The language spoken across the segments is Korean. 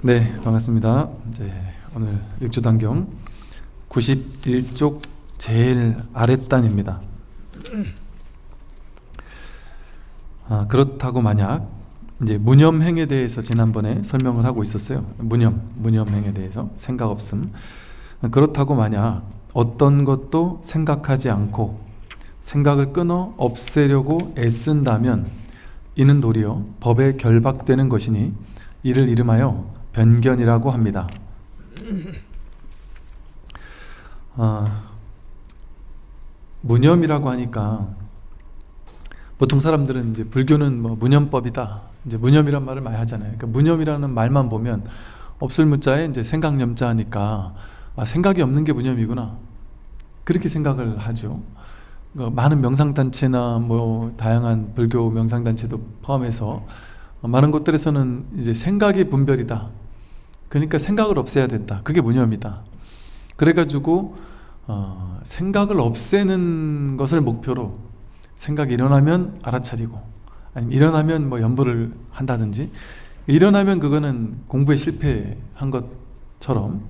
네 반갑습니다. 이제 오늘 육주단경 91쪽 제일 아랫단입니다. 아, 그렇다고 만약 이제 무념행에 대해서 지난번에 설명을 하고 있었어요. 무념, 무념행에 대해서 생각 없음. 그렇다고 만약 어떤 것도 생각하지 않고 생각을 끊어 없애려고 애쓴다면 이는 도리어 법에 결박되는 것이니 이를 이름하여 변견이라고 합니다. 아, 무념이라고 하니까 보통 사람들은 이제 불교는 뭐 무념법이다. 이제 무념이란 말을 많이 하잖아요. 그러니까 무념이라는 말만 보면 없을 무자에 이제 생각념자 하니까 아, 생각이 없는 게 무념이구나. 그렇게 생각을 하죠. 그 많은 명상단체나 뭐 다양한 불교 명상단체도 포함해서 많은 곳들에서는 이제 생각이 분별이다 그러니까 생각을 없애야 된다. 그게 무념이다. 그래가지고 어, 생각을 없애는 것을 목표로 생각이 일어나면 알아차리고 아니면 일어나면 뭐 연부를 한다든지 일어나면 그거는 공부에 실패한 것처럼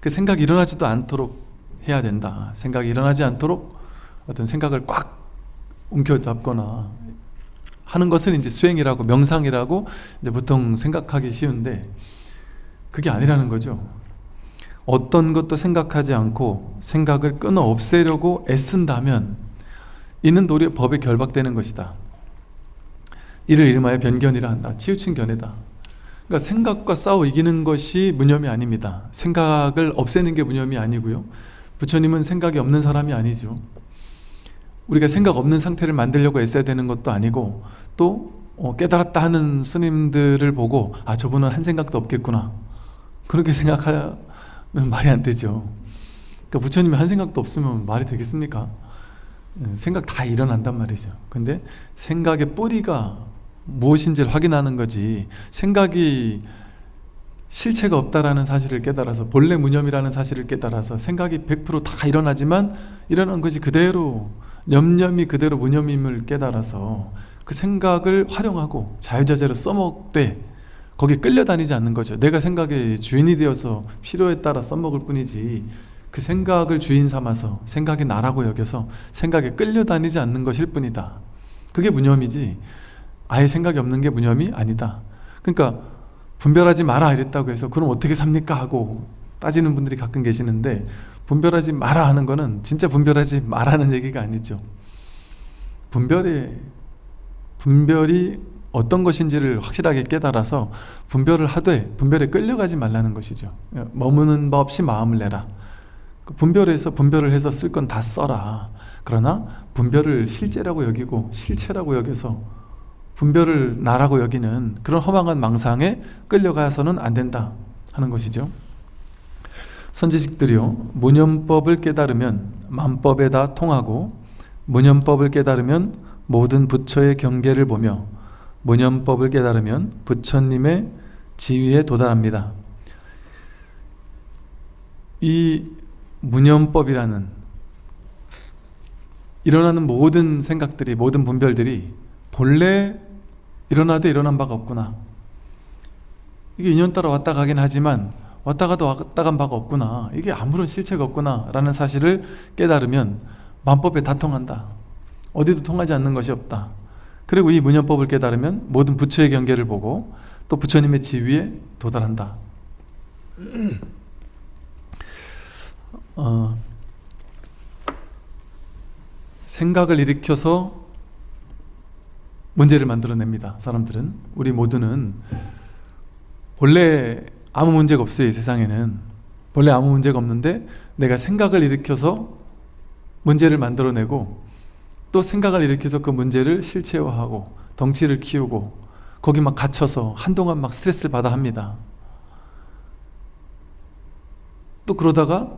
그 생각이 일어나지도 않도록 해야 된다. 생각이 일어나지 않도록 어떤 생각을 꽉 움켜잡거나 하는 것은 이제 수행이라고 명상이라고 이제 보통 생각하기 쉬운데 그게 아니라는 거죠. 어떤 것도 생각하지 않고 생각을 끊어 없애려고 애쓴다면 이는 도리어 법에 결박되는 것이다. 이를 이름하여 변견이라 한다. 치우친 견해다. 그러니까 생각과 싸워 이기는 것이 무념이 아닙니다. 생각을 없애는 게 무념이 아니고요. 부처님은 생각이 없는 사람이 아니죠. 우리가 생각 없는 상태를 만들려고 애써야 되는 것도 아니고 또 어, 깨달았다 하는 스님들을 보고 아 저분은 한 생각도 없겠구나 그렇게 생각하면 말이 안 되죠 그러니까 부처님이 한 생각도 없으면 말이 되겠습니까? 예, 생각 다 일어난단 말이죠 근데 생각의 뿌리가 무엇인지를 확인하는 거지 생각이 실체가 없다라는 사실을 깨달아서 본래 무념이라는 사실을 깨달아서 생각이 100%다 일어나지만 일어난 것이 그대로 념념이 그대로 무념임을 깨달아서 그 생각을 활용하고 자유자재로 써먹되 거기에 끌려다니지 않는 거죠. 내가 생각의 주인이 되어서 필요에 따라 써먹을 뿐이지 그 생각을 주인 삼아서 생각이 나라고 여겨서 생각에 끌려다니지 않는 것일 뿐이다. 그게 무념이지 아예 생각이 없는 게 무념이 아니다. 그러니까 분별하지 마라 이랬다고 해서 그럼 어떻게 삽니까 하고 따지는 분들이 가끔 계시는데 분별하지 마라 하는 거는 진짜 분별하지 말라는 얘기가 아니죠. 분별의 분별이 어떤 것인지를 확실하게 깨달아서 분별을 하되 분별에 끌려가지 말라는 것이죠. 머무는 바 없이 마음을 내라. 분별해서 분별을 해서 쓸 건 다 써라. 그러나 분별을 실제라고 여기고 실체라고 여겨서 분별을 나라고 여기는 그런 허망한 망상에 끌려가서는 안 된다 하는 것이죠. 선지식들이요 무념법을 깨달으면 만법에 다 통하고 무념법을 깨달으면 모든 부처의 경계를 보며 무념법을 깨달으면 부처님의 지위에 도달합니다. 이 무념법이라는 일어나는 모든 생각들이 모든 분별들이 본래 일어나도 일어난 바가 없구나. 이게 인연 따라 왔다 가긴 하지만 왔다 가도 왔다 간 바가 없구나. 이게 아무런 실체가 없구나 라는 사실을 깨달으면 만법에 다 통한다. 어디도 통하지 않는 것이 없다 그리고 이 문연법을 깨달으면 모든 부처의 경계를 보고 또 부처님의 지위에 도달한다. 어, 생각을 일으켜서 문제를 만들어냅니다 사람들은. 우리 모두는 본래 아무 문제가 없어요 이 세상에는. 본래 아무 문제가 없는데 내가 생각을 일으켜서 문제를 만들어내고 또 생각을 일으켜서 그 문제를 실체화하고 덩치를 키우고 거기 막 갇혀서 한동안 막 스트레스를 받아 합니다. 또 그러다가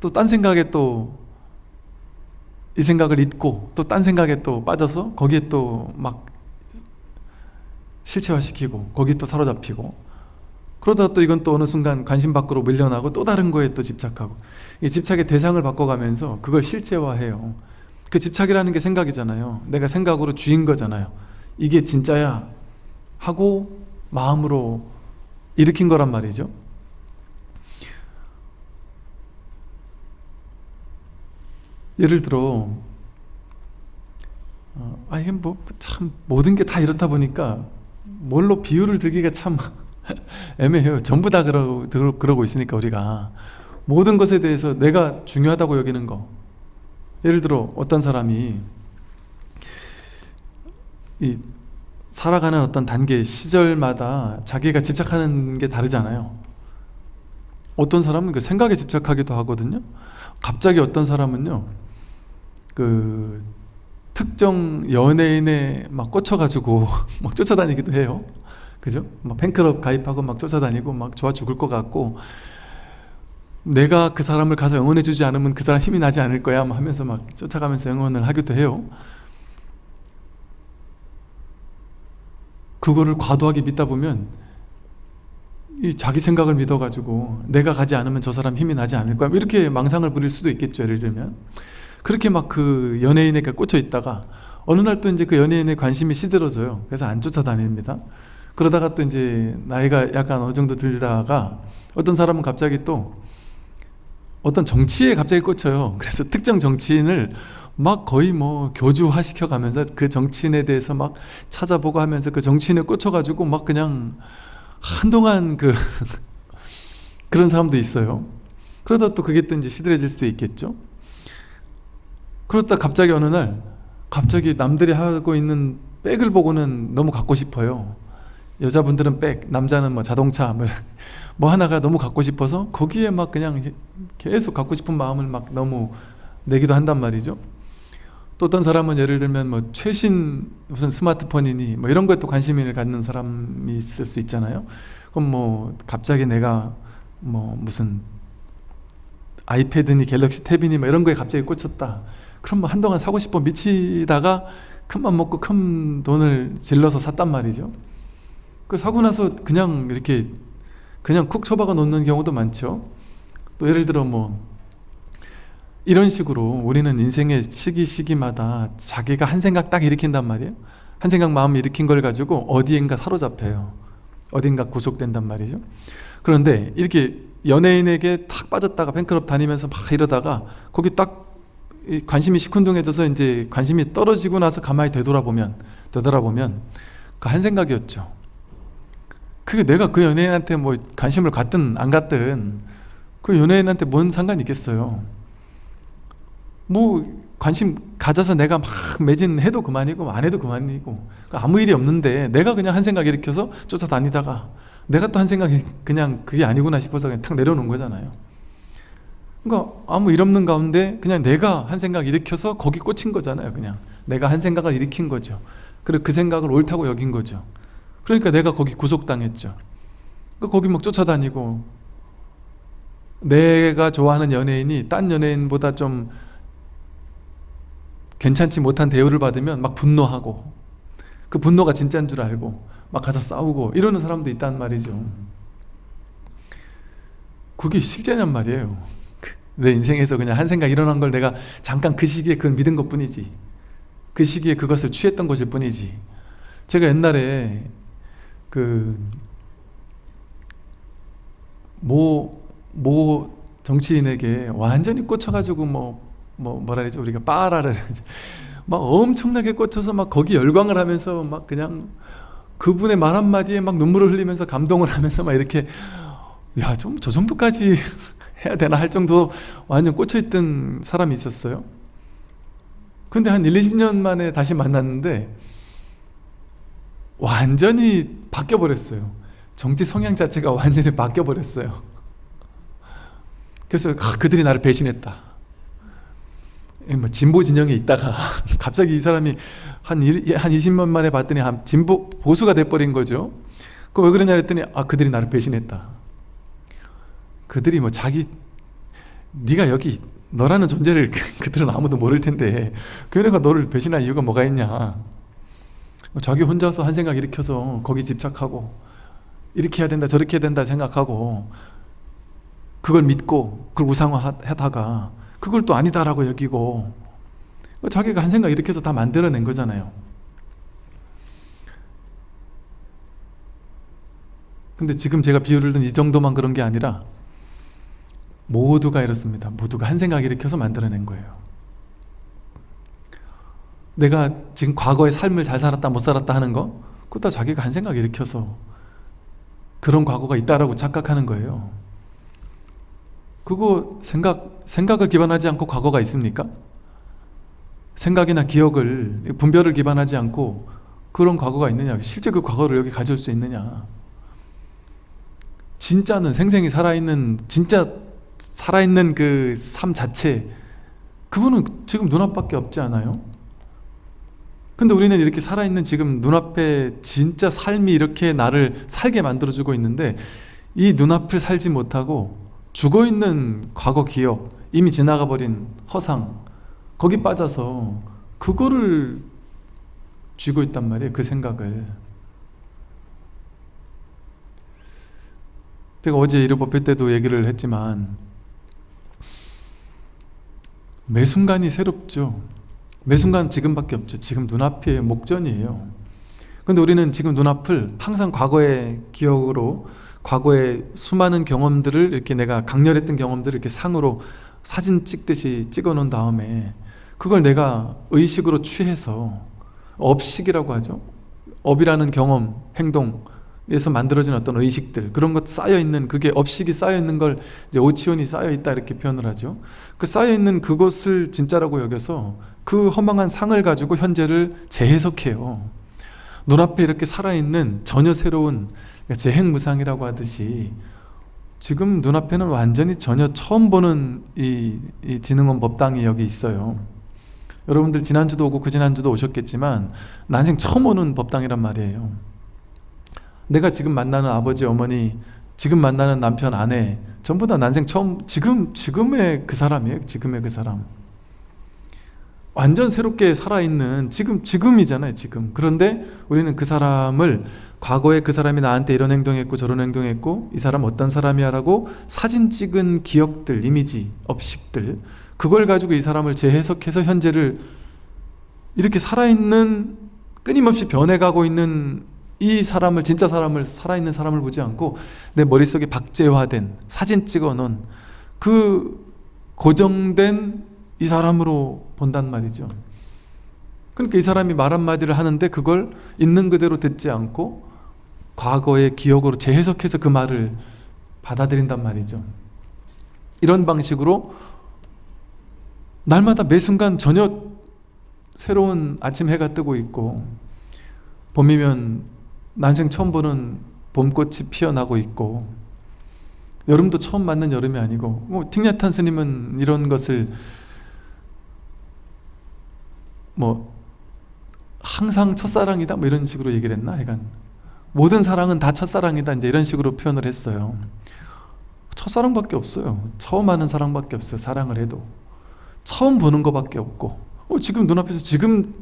또 딴 생각에 또 이 생각을 잊고 또 딴 생각에 또 빠져서 거기에 또 막 실체화시키고 거기 또 사로잡히고 그러다 또 이건 또 어느 순간 관심 밖으로 밀려나고 또 다른 거에 또 집착하고 이 집착의 대상을 바꿔가면서 그걸 실제화해요 그 집착이라는 게 생각이잖아요. 내가 생각으로 주인 거잖아요. 이게 진짜야? 하고 마음으로 일으킨 거란 말이죠. 예를 들어 어, 아니 뭐참 모든 게 다 이렇다 보니까 뭘로 비유를 들기가 참 애매해요. 전부 다 그러, 그러고 있으니까 우리가. 모든 것에 대해서 내가 중요하다고 여기는 거 예를 들어 어떤 사람이 이 살아가는 어떤 단계 시절마다 자기가 집착하는 게 다르잖아요. 어떤 사람은 그 생각에 집착하기도 하거든요. 갑자기 어떤 사람은요 그 특정 연예인에 막 꽂혀가지고 막 쫓아다니기도 해요. 그죠? 막 팬클럽 가입하고 막 쫓아다니고 막 좋아 죽을 것 같고 내가 그 사람을 가서 응원해 주지 않으면 그 사람 힘이 나지 않을 거야 하면서 막 쫓아가면서 응원을 하기도 해요. 그거를 과도하게 믿다 보면 이 자기 생각을 믿어가지고 내가 가지 않으면 저 사람 힘이 나지 않을 거야. 이렇게 망상을 부릴 수도 있겠죠 예를 들면. 그렇게 막 그 연예인에게 꽂혀 있다가 어느 날 또 이제 그 연예인의 관심이 시들어져요. 그래서 안 쫓아다닙니다. 그러다가 또 이제 나이가 약간 어느 정도 들다가 어떤 사람은 갑자기 또 어떤 정치에 갑자기 꽂혀요. 그래서 특정 정치인을 막 거의 뭐 교주화 시켜가면서 그 정치인에 대해서 막 찾아보고 하면서 그 정치인에 꽂혀가지고 막 그냥 한동안 그 그런 사람도 있어요. 그러다 또 그게 또 이제 시들해질 수도 있겠죠. 그러다 갑자기 어느 날 갑자기 남들이 하고 있는 백을 보고는 너무 갖고 싶어요 여자분들은 백, 남자는 뭐 자동차 뭐, 뭐 하나가 너무 갖고 싶어서 거기에 막 그냥 계속 갖고 싶은 마음을 막 너무 내기도 한단 말이죠. 또 어떤 사람은 예를 들면 뭐 최신 무슨 스마트폰이니 뭐 이런 거에 또 관심을 갖는 사람이 있을 수 있잖아요. 그럼 뭐 갑자기 내가 뭐 무슨 아이패드니 갤럭시 탭이니 뭐 이런 거에 갑자기 꽂혔다. 그럼 뭐 한동안 사고 싶어 미치다가 큰 맘 먹고 큰 돈을 질러서 샀단 말이죠 그 사고 나서 그냥 이렇게 그냥 쿡 처박아 놓는 경우도 많죠. 또 예를 들어 뭐 이런 식으로 우리는 인생의 시기 시기마다 자기가 한 생각 딱 일으킨단 말이에요. 한 생각 마음 일으킨 걸 가지고 어디엔가 사로잡혀요. 어딘가 구속된단 말이죠. 그런데 이렇게 연예인에게 탁 빠졌다가 팬클럽 다니면서 막 이러다가 거기 딱 관심이 시큰둥해져서 이제 관심이 떨어지고 나서 가만히 되돌아보면 되돌아보면 그 한 생각이었죠 그게 내가 그 연예인한테 뭐 관심을 갖든 안 갖든 그 연예인한테 뭔 상관이 있겠어요? 뭐 관심 가져서 내가 막 매진해도 그만이고 안 해도 그만이고 아무 일이 없는데 내가 그냥 한 생각 일으켜서 쫓아다니다가 내가 또 한 생각이 그냥 그게 아니구나 싶어서 그냥 탁 내려놓은 거잖아요. 그러니까 아무 일 없는 가운데 그냥 내가 한 생각 일으켜서 거기 꽂힌 거잖아요 그냥. 내가 한 생각을 일으킨 거죠. 그리고 그 생각을 옳다고 여긴 거죠 그러니까 내가 거기 구속당했죠. 그러니까 거기 막 쫓아다니고 내가 좋아하는 연예인이 딴 연예인보다 좀 괜찮지 못한 대우를 받으면 막 분노하고 그 분노가 진짜인 줄 알고 막 가서 싸우고 이러는 사람도 있단 말이죠. 그게 실제냔 말이에요. 내 인생에서 그냥 한 생각 일어난 걸 내가 잠깐 그 시기에 그걸 믿은 것 뿐이지. 그 시기에 그것을 취했던 것일 뿐이지. 제가 옛날에 그 모, 모 정치인에게 완전히 꽂혀가지고 뭐, 뭐, 뭐라 그러지, 우리가 빠라를. 막 엄청나게 꽂혀서 막 거기 열광을 하면서 막 그냥 그분의 말 한마디에 막 눈물을 흘리면서 감동을 하면서 막 이렇게 야, 좀 저 정도까지 해야 되나 할 정도 완전 꽂혀있던 사람이 있었어요. 근데 한 1, 20년 만에 다시 만났는데 완전히 바뀌어버렸어요. 정치 성향 자체가 완전히 바뀌어버렸어요. 그래서 아, 그들이 나를 배신했다. 뭐 진보 진영에 있다가 갑자기 이 사람이 한, 일, 한 20년 만에 봤더니 한 진보 보수가 돼버린 거죠. 그 왜 그러냐 했더니 아 그들이 나를 배신했다. 그들이 뭐 자기 네가 여기 너라는 존재를 그들은 아무도 모를 텐데 교회가 너를 배신할 이유가 뭐가 있냐 자기 혼자서 한 생각 일으켜서 거기 집착하고 이렇게 해야 된다 저렇게 해야 된다 생각하고 그걸 믿고 그걸 우상화하다가 그걸 또 아니다라고 여기고 자기가 한 생각 일으켜서 다 만들어낸 거잖아요. 근데 지금 제가 비유를 든 이 정도만 그런 게 아니라 모두가 이렇습니다. 모두가 한 생각 일으켜서 만들어낸 거예요 내가 지금 과거의 삶을 잘 살았다 못 살았다 하는 거 그거 다 자기가 한 생각 일으켜서 그런 과거가 있다라고 착각하는 거예요 그거 생각, 생각을 기반하지 않고 과거가 있습니까? 생각이나 기억을 분별을 기반하지 않고 그런 과거가 있느냐 실제 그 과거를 여기 가져올 수 있느냐 진짜는 생생히 살아있는 진짜 살아있는 그 삶 자체 그거는 지금 눈앞밖에 없지 않아요? 근데 우리는 이렇게 살아있는 지금 눈앞에 진짜 삶이 이렇게 나를 살게 만들어주고 있는데 이 눈앞을 살지 못하고 죽어있는 과거 기억 이미 지나가 버린 허상 거기 빠져서 그거를 쥐고 있단 말이에요 그 생각을. 제가 어제 이르법회 때도 얘기를 했지만 매 순간이 새롭죠 매 순간 지금밖에 없죠. 지금 눈앞이 목전이에요. 근데 우리는 지금 눈앞을 항상 과거의 기억으로 과거의 수많은 경험들을 이렇게 내가 강렬했던 경험들을 이렇게 상으로 사진 찍듯이 찍어 놓은 다음에 그걸 내가 의식으로 취해서 업식이라고 하죠. 업이라는 경험, 행동 에서 만들어진 어떤 의식들 그런 것 쌓여있는 그게 업식이 쌓여있는 걸 이제 오치온이 쌓여있다 이렇게 표현을 하죠. 그 쌓여있는 그것을 진짜라고 여겨서 그 허망한 상을 가지고 현재를 재해석해요. 눈앞에 이렇게 살아있는 전혀 새로운 재행무상이라고 하듯이 지금 눈앞에는 완전히 전혀 처음 보는 이, 이 진흥원 법당이 여기 있어요. 여러분들 지난주도 오고 그 지난주도 오셨겠지만 난생 처음 오는 법당이란 말이에요 내가 지금 만나는 아버지 어머니 지금 만나는 남편 아내 전부 다 난생 처음 지금 지금의 그 사람이에요 지금의 그 사람. 완전 새롭게 살아있는 지금 지금이잖아요 지금. 그런데 우리는 그 사람을 과거에 그 사람이 나한테 이런 행동했고 저런 행동했고 이 사람 어떤 사람이야 라고 사진 찍은 기억들 이미지 업식들 그걸 가지고 이 사람을 재해석해서 현재를 이렇게 살아있는 끊임없이 변해가고 있는 이 사람을 진짜 사람을 살아있는 사람을 보지 않고 내 머릿속에 박제화된 사진 찍어 놓은 그 고정된 이 사람으로 본단 말이죠. 그러니까 이 사람이 말 한마디를 하는데 그걸 있는 그대로 듣지 않고 과거의 기억으로 재해석해서 그 말을 받아들인단 말이죠. 이런 방식으로 날마다 매 순간 전혀 새로운 아침 해가 뜨고 있고 봄이면 난생 처음 보는 봄꽃이 피어나고 있고 여름도 처음 맞는 여름이 아니고 뭐 틱냐탄 스님은 이런 것을 뭐 항상 첫사랑이다 뭐 이런 식으로 얘기를 했나? 하여간 모든 사랑은 다 첫사랑이다 이제 이런 식으로 표현을 했어요. 첫사랑밖에 없어요. 처음 하는 사랑밖에 없어요. 사랑을 해도. 처음 보는 것밖에 없고. 어, 지금 눈앞에서 지금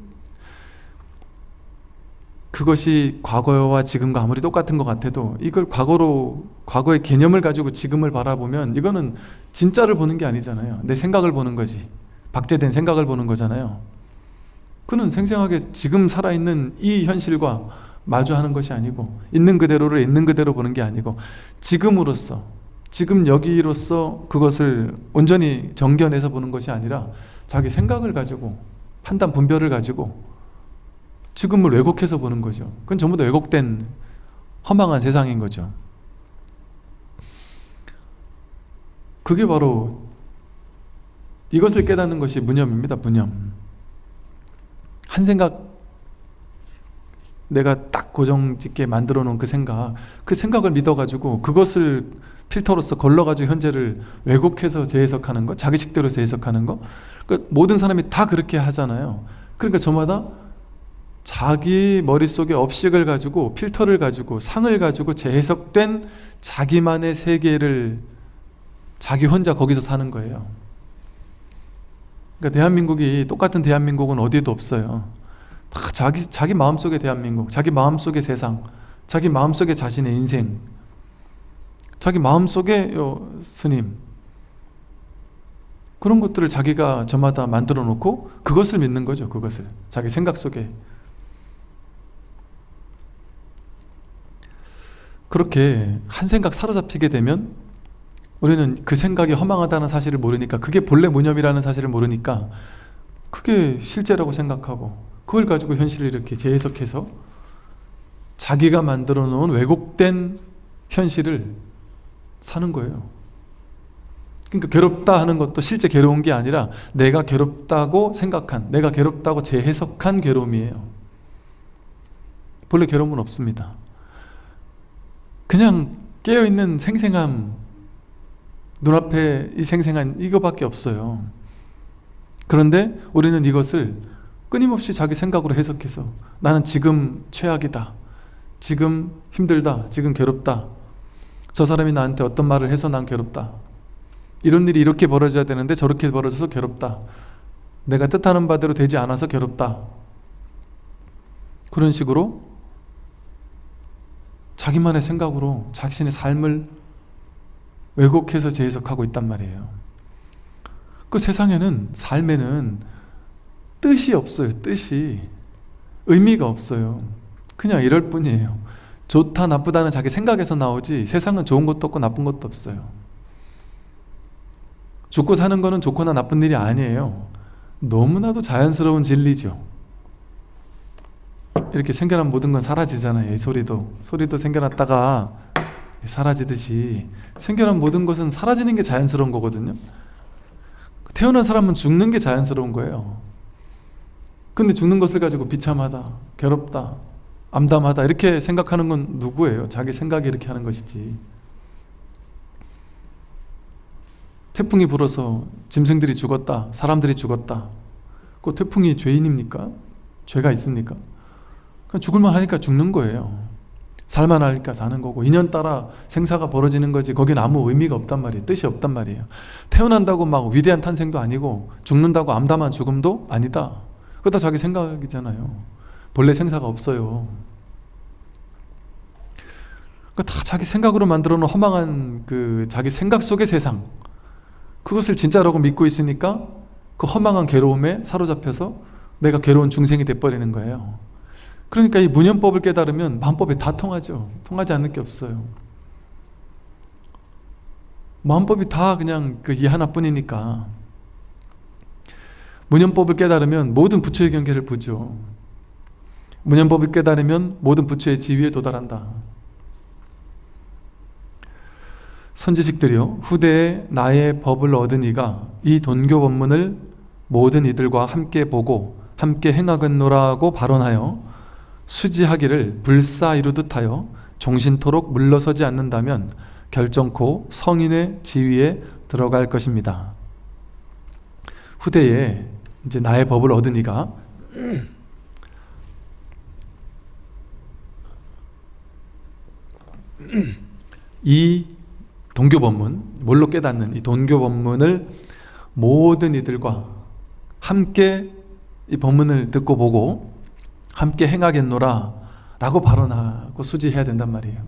그것이 과거와 지금과 아무리 똑같은 것 같아도 이걸 과거로 과거의 개념을 가지고 지금을 바라보면 이거는 진짜를 보는 게 아니잖아요. 내 생각을 보는 거지. 박제된 생각을 보는 거잖아요. 그는 생생하게 지금 살아있는 이 현실과 마주하는 것이 아니고 있는 그대로를 있는 그대로 보는 게 아니고 지금으로서 지금 여기로서 그것을 온전히 정견해서 보는 것이 아니라 자기 생각을 가지고 판단 분별을 가지고 지금을 왜곡해서 보는 거죠. 그건 전부 다 왜곡된 허망한 세상인 거죠. 그게 바로 이것을 깨닫는 것이 무념입니다 무념. 한 생각 내가 딱 고정짓게 만들어 놓은 그 생각 그 생각을 믿어가지고 그것을 필터로서 걸러가지고 현재를 왜곡해서 재해석하는 거 자기식대로 재해석하는 거그 모든 사람이 다 그렇게 하잖아요. 그러니까 저마다 자기 머릿속에 업식을 가지고 필터를 가지고 상을 가지고 재해석된 자기만의 세계를 자기 혼자 거기서 사는 거예요. 그러니까 대한민국이 똑같은 대한민국은 어디에도 없어요. 다 자기, 자기 마음속의 대한민국 자기 마음속의 세상 자기 마음속의 자신의 인생 자기 마음속의 스님 그런 것들을 자기가 저마다 만들어 놓고 그것을 믿는 거죠 그것을. 자기 생각 속에 그렇게 한 생각 사로잡히게 되면 우리는 그 생각이 허망하다는 사실을 모르니까 그게 본래 무념이라는 사실을 모르니까 그게 실제라고 생각하고 그걸 가지고 현실을 이렇게 재해석해서 자기가 만들어 놓은 왜곡된 현실을 사는 거예요. 그러니까 괴롭다 하는 것도 실제 괴로운 게 아니라 내가 괴롭다고 생각한 내가 괴롭다고 재해석한 괴로움이에요. 본래 괴로움은 없습니다 그냥 깨어있는 생생함 눈앞에 이 생생한 이거밖에 없어요. 그런데 우리는 이것을 끊임없이 자기 생각으로 해석해서 나는 지금 최악이다 지금 힘들다 지금 괴롭다 저 사람이 나한테 어떤 말을 해서 난 괴롭다 이런 일이 이렇게 벌어져야 되는데 저렇게 벌어져서 괴롭다 내가 뜻하는 바대로 되지 않아서 괴롭다. 그런 식으로 자기만의 생각으로 자신의 삶을 왜곡해서 재해석하고 있단 말이에요. 그 세상에는 삶에는 뜻이 없어요 뜻이. 의미가 없어요. 그냥 이럴 뿐이에요. 좋다 나쁘다는 자기 생각에서 나오지 세상은 좋은 것도 없고 나쁜 것도 없어요. 죽고 사는 거는 좋거나 나쁜 일이 아니에요. 너무나도 자연스러운 진리죠 이렇게 생겨난 모든 건 사라지잖아요 이 소리도 소리도 생겨났다가 사라지듯이 생겨난 모든 것은 사라지는 게 자연스러운 거거든요 태어난 사람은 죽는 게 자연스러운 거예요 근데 죽는 것을 가지고 비참하다 괴롭다 암담하다 이렇게 생각하는 건 누구예요? 자기 생각이 이렇게 하는 것이지 태풍이 불어서 짐승들이 죽었다 사람들이 죽었다 그 태풍이 죄인입니까? 죄가 있습니까? 그냥 죽을만 하니까 죽는 거예요. 살만 하니까 사는 거고 인연 따라 생사가 벌어지는 거지 거긴 아무 의미가 없단 말이에요. 뜻이 없단 말이에요. 태어난다고 막 위대한 탄생도 아니고 죽는다고 암담한 죽음도 아니다. 다 자기 생각이잖아요. 본래 생사가 없어요. 다 자기 생각으로 만들어 놓은 허망한 그 자기 생각 속의 세상. 그것을 진짜라고 믿고 있으니까 그 허망한 괴로움에 사로잡혀서 내가 괴로운 중생이 돼버리는 거예요 그러니까 이 문현법을 깨달으면 마음법이 다 통하죠. 통하지 않는 게 없어요. 마음법이 다 그냥 그 이 하나뿐이니까. 문현법을 깨달으면 모든 부처의 경계를 보죠. 문현법을 깨달으면 모든 부처의 지위에 도달한다. 선지식들이요 후대에 나의 법을 얻은 이가 이 돈교 법문을 모든 이들과 함께 보고 함께 행하겠노라고 발언하여 수지하기를 불사 이루듯 하여 종신토록 물러서지 않는다면 결정코 성인의 지위에 들어갈 것입니다. 후대에 이제 나의 법을 얻은 이가 이 동교법문, 뭘로 깨닫는 이 동교법문을 모든 이들과 함께 이 법문을 듣고 보고 함께 행하겠노라 라고 발언하고 수지해야 된단 말이에요.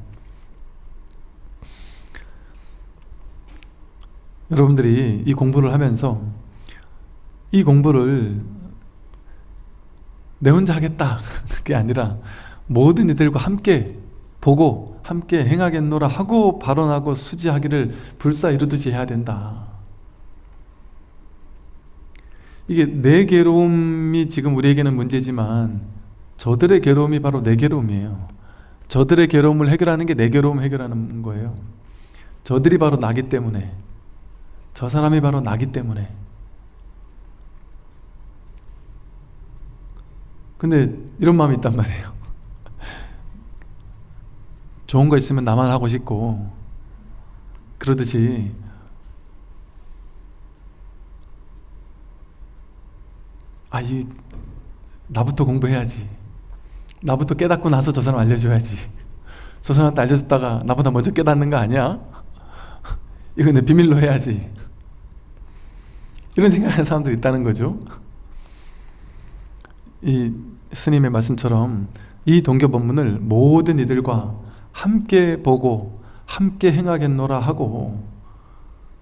여러분들이 이 공부를 하면서 이 공부를 내 혼자 하겠다. 그게 아니라 모든 이들과 함께 보고 함께 행하겠노라 하고 발언하고 수지하기를 불사 이루듯이 해야 된다. 이게 내 괴로움이 지금 우리에게는 문제지만 저들의 괴로움이 바로 내 괴로움이에요. 저들의 괴로움을 해결하는 게 내 괴로움 해결하는 거예요. 저들이 바로 나기 때문에 저 사람이 바로 나기 때문에. 근데 이런 마음이 있단 말이에요. 좋은 거 있으면 나만 하고 싶고. 그러듯이 아, 이 나부터 공부해야지 나부터 깨닫고 나서 저 사람 알려줘야지. 저 사람한테 알려줬다가 나보다 먼저 깨닫는 거 아니야? 이거 내 비밀로 해야지. 이런 생각하는 사람들이 있다는 거죠. 이 스님의 말씀처럼 이 동교 법문을 모든 이들과 함께 보고 함께 행하겠노라 하고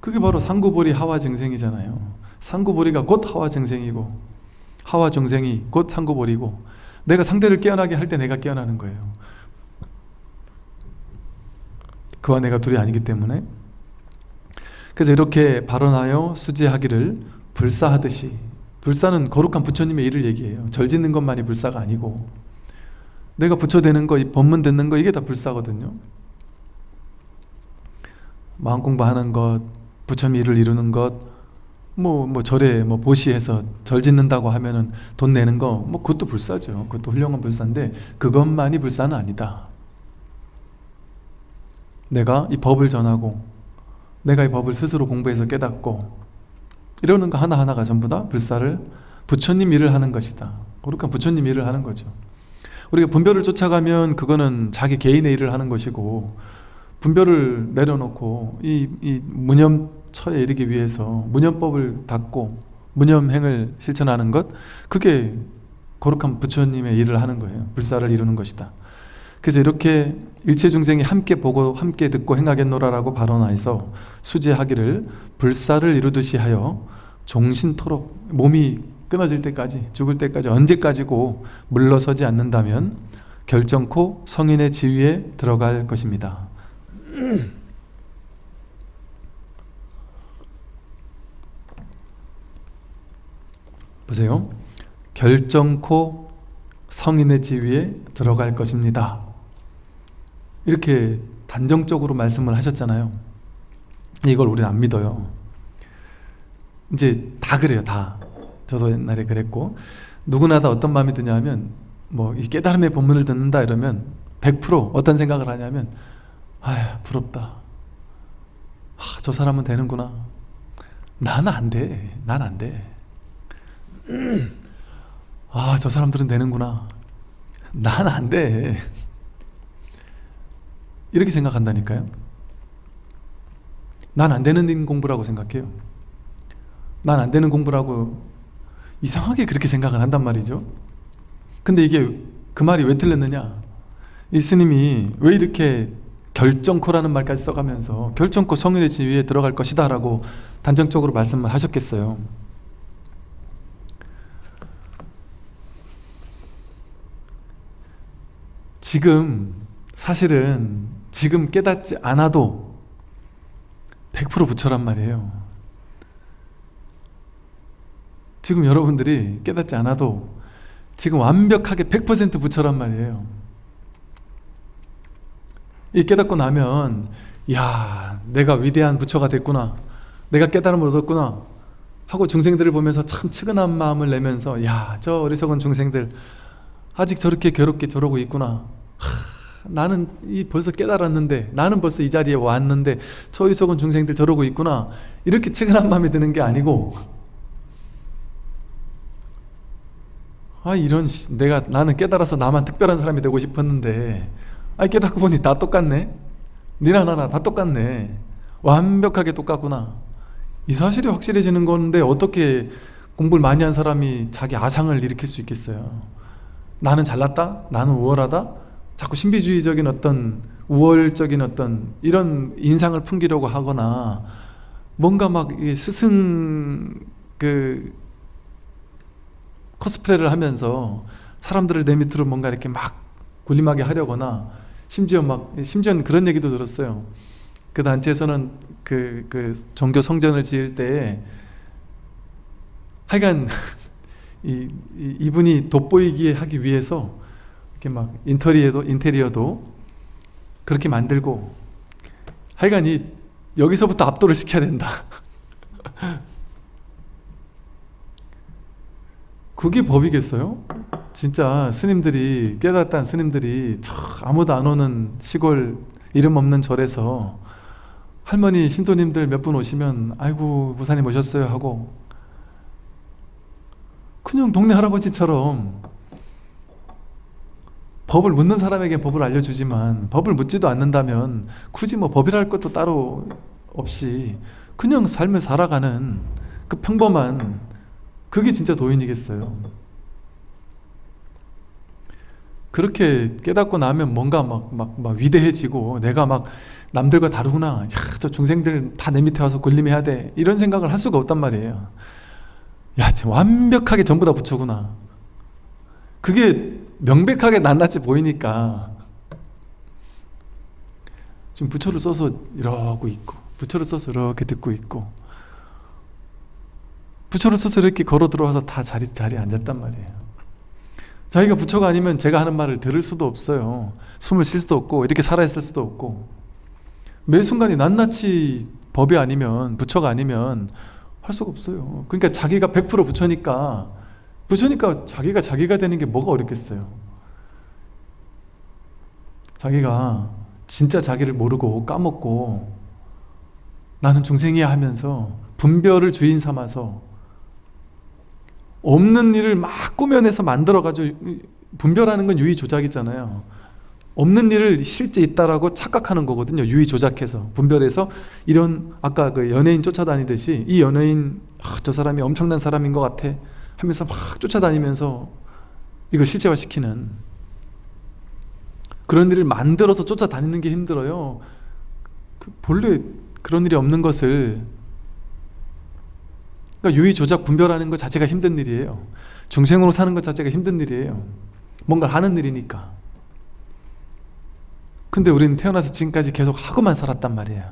그게 바로 상구보리 하와 증생이잖아요. 상구보리가 곧 하와 증생이고 하와 중생이 곧 상구보리고 내가 상대를 깨어나게 할 때 내가 깨어나는 거예요. 그와 내가 둘이 아니기 때문에. 그래서 이렇게 발언하여 수지하기를 불사하듯이 불사는 거룩한 부처님의 일을 얘기해요. 절 짓는 것만이 불사가 아니고. 내가 부처 되는 거, 법문 듣는 거 이게 다 불사거든요. 마음 공부하는 것, 부처님 일을 이루는 것, 뭐, 뭐 절에 뭐 보시해서 절 짓는다고 하면은 돈 내는 거, 뭐 그것도 불사죠. 그것도 훌륭한 불사인데 그것만이 불사는 아니다. 내가 이 법을 전하고 내가 이 법을 스스로 공부해서 깨닫고 이러는 거 하나하나가 전부 다 불사를 부처님 일을 하는 것이다. 거룩한 부처님 일을 하는 거죠. 우리가 분별을 쫓아가면 그거는 자기 개인의 일을 하는 것이고 분별을 내려놓고 이, 이 무념 처에 이르기 위해서 무념법을 닦고 무념행을 실천하는 것 그게 거룩한 부처님의 일을 하는 거예요. 불사를 이루는 것이다. 그래서 이렇게 일체 중생이 함께 보고 함께 듣고 행하겠노라라고 발언하여서 수제하기를 불사를 이루듯이 하여 종신토록 몸이 끊어질 때까지 죽을 때까지 언제까지고 물러서지 않는다면 결정코 성인의 지위에 들어갈 것입니다 보세요. 결정코 성인의 지위에 들어갈 것입니다. 이렇게 단정적으로 말씀을 하셨잖아요. 이걸 우리는 안 믿어요. 이제 다 그래요, 다. 저도 옛날에 그랬고 누구나 다 어떤 마음이 드냐면 뭐 이 깨달음의 본문을 듣는다 이러면 100% 어떤 생각을 하냐면 아휴 부럽다 아, 저 사람은 되는구나 나는 안돼 난 안돼 아 저 사람들은 되는구나. 난 안 돼. 이렇게 생각한다니까요. 난 안 되는 공부라고 생각해요. 난 안 되는 공부라고 이상하게 그렇게 생각을 한단 말이죠. 근데 이게 그 말이 왜 틀렸느냐? 이 스님이 왜 이렇게 결정코라는 말까지 써가면서 결정코 성인의 지위에 들어갈 것이다 라고 단정적으로 말씀을 하셨겠어요 지금 사실은 지금 깨닫지 않아도 100% 부처란 말이에요. 지금 여러분들이 깨닫지 않아도 지금 완벽하게 100% 부처란 말이에요. 이 깨닫고 나면 야 내가 위대한 부처가 됐구나. 내가 깨달음을 얻었구나. 하고 중생들을 보면서 참 측은한 마음을 내면서 야 저 어리석은 중생들 아직 저렇게 괴롭게 저러고 있구나. 하, 나는 이 벌써 깨달았는데 나는 벌써 이 자리에 왔는데 저 어리석은 중생들 저러고 있구나. 이렇게 측은한 마음이 드는 게 아니고. 아 이런 내가 나는 깨달아서 나만 특별한 사람이 되고 싶었는데. 아 깨닫고 보니 다 똑같네. 니나 나나 다 똑같네. 완벽하게 똑같구나. 이 사실이 확실해지는 건데 어떻게 공부를 많이 한 사람이 자기 아상을 일으킬 수 있겠어요? 나는 잘났다? 나는 우월하다? 자꾸 신비주의적인 어떤 우월적인 어떤 이런 인상을 풍기려고 하거나 뭔가 막 스승 그 코스프레를 하면서 사람들을 내 밑으로 뭔가 이렇게 막 군림하게 하려거나 심지어 막 심지어는 그런 얘기도 들었어요. 그 단체에서는 그, 그 종교 성전을 지을 때 하여간 이, 이, 분이 돋보이게 하기 위해서 이렇게 막 인테리어도 인테리어도 그렇게 만들고 하여간 이 여기서부터 압도를 시켜야 된다. 그게 법이겠어요? 진짜 스님들이 깨닫다는 스님들이 아무도 안 오는 시골 이름 없는 절에서 할머니 신도님들 몇 분 오시면 아이고 부사님 오셨어요 하고 그냥 동네 할아버지처럼 법을 묻는 사람에게 법을 알려주지만 법을 묻지도 않는다면 굳이 뭐 법이랄 것도 따로 없이 그냥 삶을 살아가는 그 평범한 그게 진짜 도인이겠어요. 그렇게 깨닫고 나면 뭔가 막, 막, 막 위대해지고 내가 막 남들과 다르구나. 야, 저 중생들 다 내 밑에 와서 군림해야 돼. 이런 생각을 할 수가 없단 말이에요. 야 완벽하게 전부 다 부처구나. 그게 명백하게 낱낱이 보이니까 지금 부처를 써서 이러고 있고 부처를 써서 이렇게 듣고 있고 부처를 써서 이렇게 걸어 들어와서 다 자리, 자리에 앉았단 말이에요. 자기가 부처가 아니면 제가 하는 말을 들을 수도 없어요. 숨을 쉴 수도 없고 이렇게 살아있을 수도 없고. 매 순간이 낱낱이 법이 아니면 부처가 아니면 할 수가 없어요. 그러니까 자기가 100% 부처니까 부처니까 자기가 자기가 되는 게 뭐가 어렵겠어요? 자기가 진짜 자기를 모르고 까먹고 나는 중생이야 하면서 분별을 주인 삼아서 없는 일을 막 꾸며내서 만들어가지고 분별하는 건 유의조작이잖아요. 없는 일을 실제 있다라고 착각하는 거거든요. 유의조작해서 분별해서 이런 아까 그 연예인 쫓아다니듯이 이 연예인 아, 저 사람이 엄청난 사람인 것 같아 하면서 막 쫓아다니면서 이걸 실제화시키는 그런 일을 만들어서 쫓아다니는 게 힘들어요. 그 본래 그런 일이 없는 것을 그러니까 유의 조작 분별하는 것 자체가 힘든 일이에요. 중생으로 사는 것 자체가 힘든 일이에요. 뭔가 하는 일이니까. 근데 우리는 태어나서 지금까지 계속 하고만 살았단 말이에요.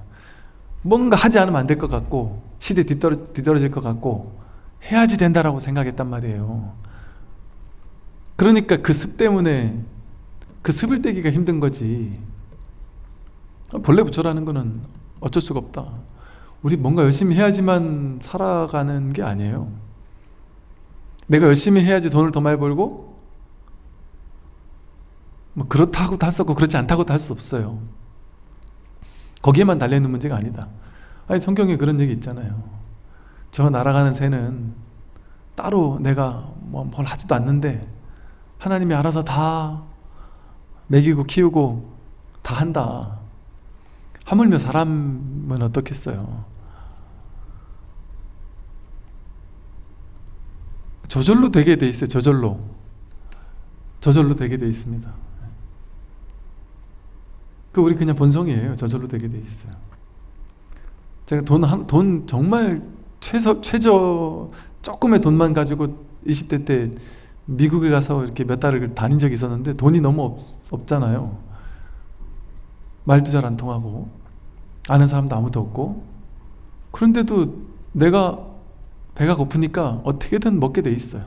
뭔가 하지 않으면 안 될 것 같고 시대 뒤떨어, 뒤떨어질 것 같고 해야지 된다라고 생각했단 말이에요. 그러니까 그 습 때문에 그 습을 떼기가 힘든 거지. 본래 부처라는 거는 어쩔 수가 없다. 우리 뭔가 열심히 해야지만 살아가는 게 아니에요. 내가 열심히 해야지 돈을 더 많이 벌고 뭐 그렇다고도 할수 없고 그렇지 않다고도 할수 없어요. 거기에만 달려있는 문제가 아니다. 아니 성경에 그런 얘기 있잖아요 저 날아가는 새는 따로 내가 뭐 뭘 하지도 않는데 하나님이 알아서 다 먹이고 키우고 다 한다. 하물며 사람은 어떻겠어요? 저절로 되게 돼 있어요 저절로. 저절로 되게 돼 있습니다. 그 우리 그냥 본성이에요. 저절로 되게 돼 있어요. 제가 돈, 한, 돈 정말 최소, 최저 조금의 돈만 가지고 20대 때 미국에 가서 이렇게 몇 달을 다닌 적이 있었는데 돈이 너무 없, 없잖아요. 말도 잘 안 통하고 아는 사람도 아무도 없고. 그런데도 내가 배가 고프니까 어떻게든 먹게 돼 있어요.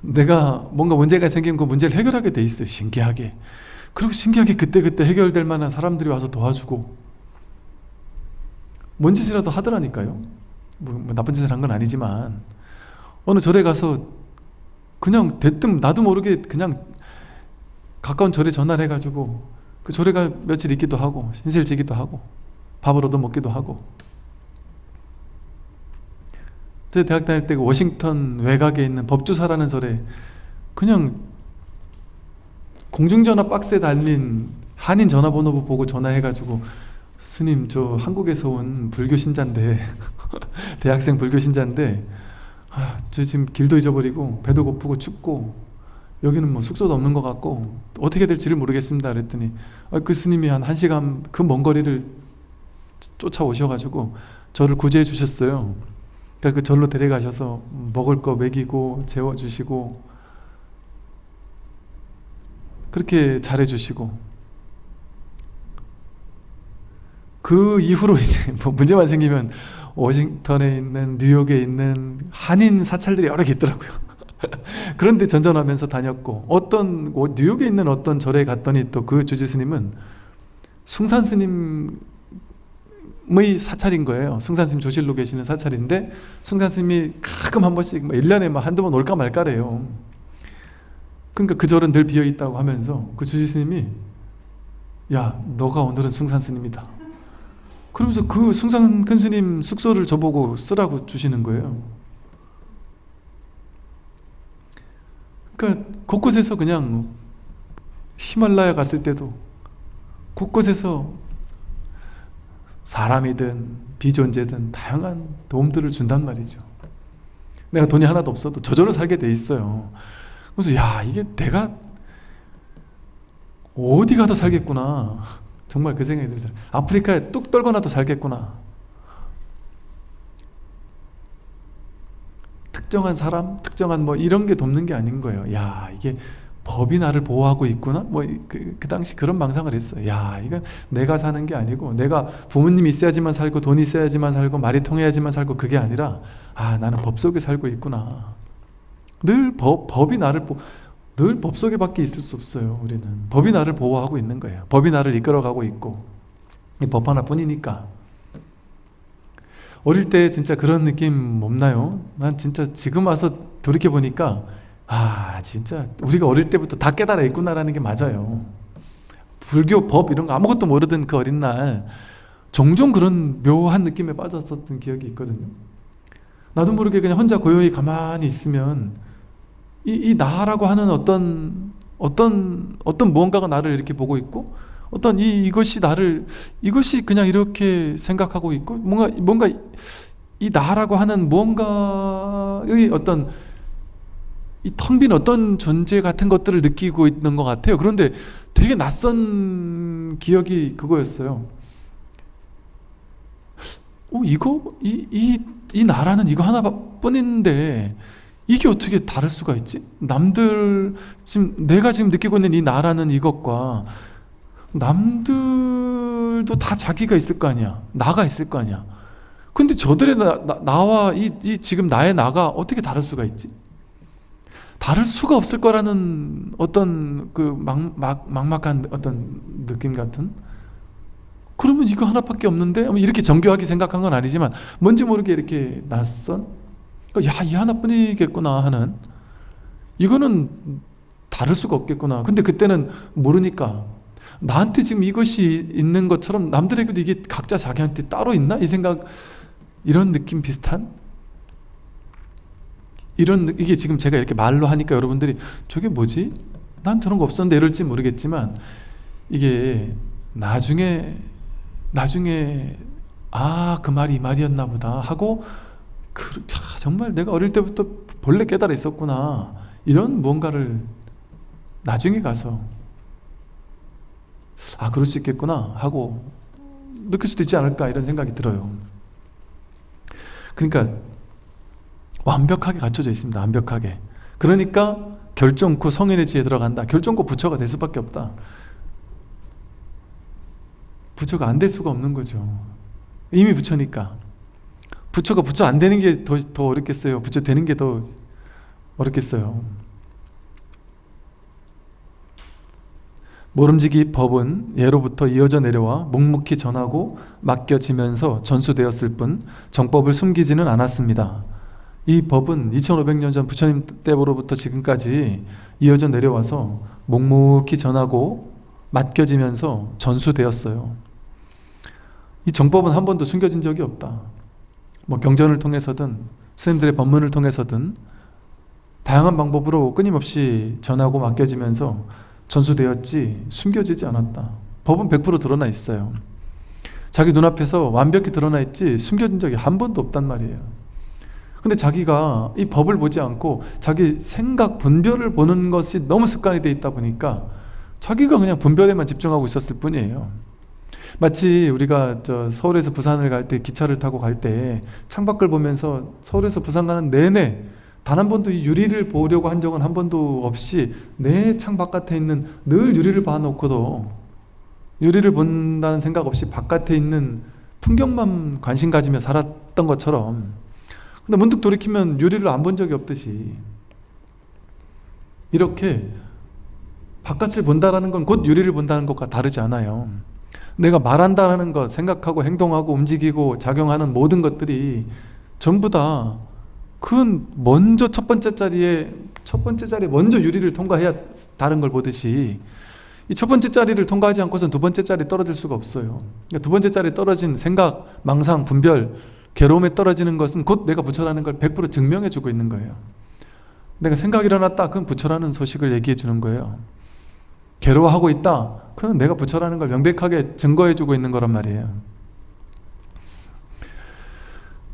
내가 뭔가 문제가 생기면 그 문제를 해결하게 돼 있어요 신기하게. 그리고 신기하게 그때그때 해결될 만한 사람들이 와서 도와주고 뭔 짓이라도 하더라니까요. 뭐, 뭐 나쁜 짓을 한 건 아니지만 어느 절에 가서 그냥 대뜸 나도 모르게 그냥 가까운 절에 전화를 해가지고 그 절에 가 며칠 있기도 하고 신세를 지기도 하고 밥을 얻어 먹기도 하고. 제 대학 다닐 때그 워싱턴 외곽에 있는 법주사라는 절에 그냥 공중전화 박스에 달린 한인 전화번호 보고 전화해가지고 스님 저 한국에서 온 불교 신자인데 대학생 불교 신자인데 아, 저 지금 길도 잊어버리고 배도 고프고 춥고 여기는 뭐 숙소도 없는 것 같고 어떻게 될지를 모르겠습니다. 그랬더니 아, 그 스님이 한 1시간 그 먼 거리를 쫓아오셔가지고 저를 구제해 주셨어요. 그러니까 그 절로 데려가셔서 먹을 거 먹이고 재워주시고 그렇게 잘해주시고 그 이후로 이제 뭐 문제만 생기면 워싱턴에 있는 뉴욕에 있는 한인 사찰들이 여러 개 있더라고요. 그런데 전전하면서 다녔고 어떤 뉴욕에 있는 어떤 절에 갔더니 또 그 주지 스님은 숭산 스님의 사찰인 거예요. 숭산 스님 조실로 계시는 사찰인데 숭산 스님이 가끔 한 번씩 1년에 뭐 한두 번 올까 말까래요. 그러니까 그 절은 늘 비어있다고 하면서 그 주지 스님이 야 너가 오늘은 숭산 스님이다 그러면서 그 숭산 큰 스님 숙소를 저보고 쓰라고 주시는 거예요. 그러니까 곳곳에서 그냥 히말라야 갔을 때도 곳곳에서 사람이든 비존재든 다양한 도움들을 준단 말이죠. 내가 돈이 하나도 없어도 저절로 살게 돼 있어요. 그래서 야 이게 내가 어디 가도 살겠구나 정말 그 생각이 들어요 아프리카에 뚝 떨거나도 살겠구나. 특정한 사람, 특정한 뭐 이런 게 돕는 게 아닌 거예요. 야 이게 법이 나를 보호하고 있구나? 뭐그 그 당시 그런 망상을 했어요. 야 이건 내가 사는 게 아니고 내가 부모님이 있어야지만 살고 돈이 있어야지만 살고 말이 통해야지만 살고 그게 아니라 아 나는 법 속에 살고 있구나. 늘 법, 법이 나를 보, 늘 법 속에 밖에 있을 수 없어요 우리는. 법이 나를 보호하고 있는 거예요. 법이 나를 이끌어가고 있고. 이법 하나뿐이니까. 어릴 때 진짜 그런 느낌 없나요? 난 진짜 지금 와서 돌이켜보니까 아 진짜 우리가 어릴 때부터 다 깨달아 있구나라는 게 맞아요. 불교 법 이런 거 아무것도 모르던 그 어린 날 종종 그런 묘한 느낌에 빠졌었던 기억이 있거든요. 나도 모르게 그냥 혼자 고요히 가만히 있으면 이, 이 나라고 하는 어떤 어떤 어떤 무언가가 나를 이렇게 보고 있고 어떤 이 이것이 나를 이것이 그냥 이렇게 생각하고 있고 뭔가 뭔가 이 나라고 하는 무언가의 어떤 이 텅 빈 어떤 존재 같은 것들을 느끼고 있는 것 같아요. 그런데 되게 낯선 기억이 그거였어요. 어, 이거 이 이 이 나라는 이거 하나뿐인데 이게 어떻게 다를 수가 있지? 남들 지금 내가 지금 느끼고 있는 이 나라는 이것과 남들도 다 자기가 있을 거 아니야. 나가 있을 거 아니야. 근데 저들의 나, 와 이, 이 지금 나의 나가 어떻게 다를 수가 있지? 다를 수가 없을 거라는 어떤 그 막, 막, 막막한 어떤 느낌 같은 그러면 이거 하나밖에 없는데 이렇게 정교하게 생각한 건 아니지만 뭔지 모르게 이렇게 낯선 야 이 하나뿐이겠구나 하는 이거는 다를 수가 없겠구나 근데 그때는 모르니까 나한테 지금 이것이 있는 것처럼 남들에게도 이게 각자 자기한테 따로 있나? 이 생각 이런 느낌 비슷한 이런 이게 지금 제가 이렇게 말로 하니까 여러분들이 저게 뭐지? 난 저런 거 없었는데 이럴지 모르겠지만 이게 나중에 나중에 아 그 말이 이 말이었나 보다 하고 그, 자, 정말 내가 어릴 때부터 본래 깨달아 있었구나. 이런 무언가를 나중에 가서 아 그럴 수 있겠구나 하고 느낄 수도 있지 않을까 이런 생각이 들어요. 그러니까 완벽하게 갖춰져 있습니다 완벽하게. 그러니까 결정코 성인의 지에 들어간다. 결정코 부처가 될 수밖에 없다. 부처가 안 될 수가 없는 거죠. 이미 부처니까 부처가 부처 안 되는 게 더 더 어렵겠어요 부처 되는 게 더 어렵겠어요 모름지기 법은 예로부터 이어져 내려와 묵묵히 전하고 맡겨지면서 전수되었을 뿐 정법을 숨기지는 않았습니다. 이 법은 2500년 전 부처님 때로부터 지금까지 이어져 내려와서 묵묵히 전하고 맡겨지면서 전수되었어요. 이 정법은 한 번도 숨겨진 적이 없다. 뭐 경전을 통해서든 스님들의 법문을 통해서든 다양한 방법으로 끊임없이 전하고 맡겨지면서 전수되었지 숨겨지지 않았다. 법은 100% 드러나 있어요. 자기 눈앞에서 완벽히 드러나 있지 숨겨진 적이 한 번도 없단 말이에요. 근데 자기가 이 법을 보지 않고 자기 생각 분별을 보는 것이 너무 습관이 돼 있다 보니까 자기가 그냥 분별에만 집중하고 있었을 뿐이에요 마치 우리가 저 서울에서 부산을 갈 때 기차를 타고 갈 때 창밖을 보면서 서울에서 부산 가는 내내 단 한 번도 이 유리를 보려고 한 적은 한 번도 없이 내 창 바깥에 있는 늘 유리를 봐놓고도 유리를 본다는 생각 없이 바깥에 있는 풍경만 관심 가지며 살았던 것처럼 근데 문득 돌이키면 유리를 안 본 적이 없듯이 이렇게 바깥을 본다는 건 곧 유리를 본다는 것과 다르지 않아요 내가 말한다는 것, 생각하고 행동하고 움직이고 작용하는 모든 것들이 전부 다 그건 먼저 첫 번째 자리에 첫 번째 자리에 먼저 유리를 통과해야 다른 걸 보듯이 이 첫 번째 자리를 통과하지 않고선 두 번째 자리 떨어질 수가 없어요. 그러니까 두 번째 자리 떨어진 생각, 망상, 분별, 괴로움에 떨어지는 것은 곧 내가 부처라는 걸 100% 증명해 주고 있는 거예요. 내가 생각이 일어났다 그건 부처라는 소식을 얘기해 주는 거예요. 괴로워하고 있다 그건 내가 부처라는 걸 명백하게 증거해 주고 있는 거란 말이에요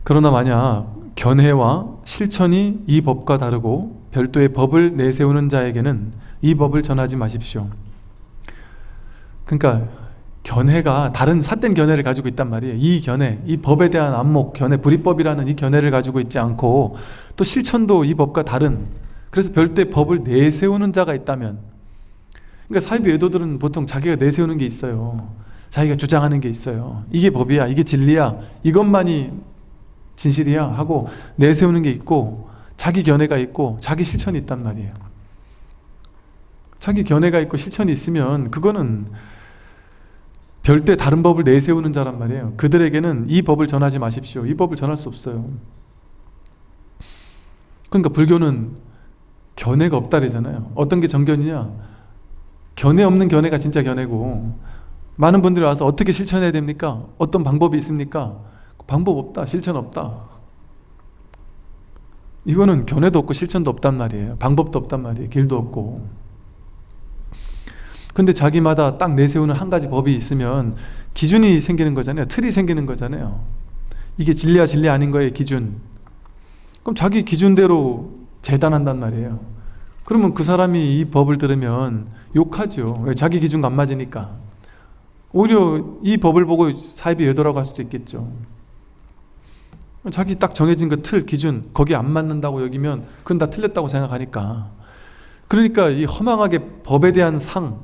그러나 만약 견해와 실천이 이 법과 다르고 별도의 법을 내세우는 자에게는 이 법을 전하지 마십시오. 그러니까 견해가 다른 삿된 견해를 가지고 있단 말이에요. 이 견해, 이 법에 대한 안목, 견해, 불이법이라는 이 견해를 가지고 있지 않고 또 실천도 이 법과 다른 그래서 별도의 법을 내세우는 자가 있다면 그러니까 사이비 외도들은 보통 자기가 내세우는 게 있어요. 자기가 주장하는 게 있어요. 이게 법이야 이게 진리야 이것만이 진실이야 하고 내세우는 게 있고 자기 견해가 있고 자기 실천이 있단 말이에요. 자기 견해가 있고 실천이 있으면 그거는 별도의 다른 법을 내세우는 자란 말이에요. 그들에게는 이 법을 전하지 마십시오. 이 법을 전할 수 없어요. 그러니까 불교는 견해가 없다래잖아요. 어떤 게 정견이냐 견해 없는 견해가 진짜 견해고 많은 분들이 와서 어떻게 실천해야 됩니까? 어떤 방법이 있습니까? 방법 없다 실천 없다. 이거는 견해도 없고 실천도 없단 말이에요. 방법도 없단 말이에요. 길도 없고. 근데 자기마다 딱 내세우는 한 가지 법이 있으면 기준이 생기는 거잖아요. 틀이 생기는 거잖아요. 이게 진리야 진리 아닌 거예요 기준. 그럼 자기 기준대로 재단한단 말이에요 그러면 그 사람이 이 법을 들으면 욕하죠. 왜? 자기 기준과 안 맞으니까. 오히려 이 법을 보고 사입이 외도라고 할 수도 있겠죠. 자기 딱 정해진 그 틀 기준 거기에 안 맞는다고 여기면 그건 다 틀렸다고 생각하니까. 그러니까 이 허망하게 법에 대한 상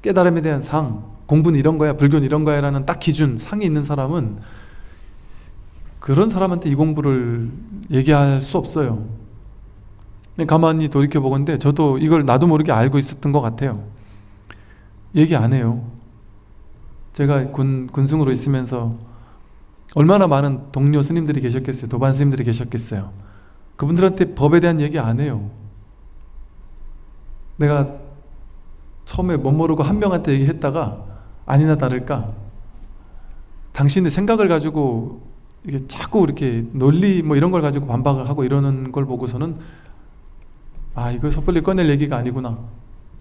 깨달음에 대한 상 공부는 이런 거야 불교는 이런 거야 라는 딱 기준 상이 있는 사람은 그런 사람한테 이 공부를 얘기할 수 없어요 가만히 돌이켜보건데 저도 이걸 나도 모르게 알고 있었던 것 같아요. 얘기 안 해요. 제가 군, 군승으로 있으면서 얼마나 많은 동료 스님들이 계셨겠어요? 도반 스님들이 계셨겠어요? 그분들한테 법에 대한 얘기 안 해요. 내가 처음에 못 모르고 한 명한테 얘기했다가 아니나 다를까? 당신의 생각을 가지고 이게 자꾸 이렇게 논리 뭐 이런 걸 가지고 반박을 하고 이러는 걸 보고서는 아 이거 섣불리 꺼낼 얘기가 아니구나.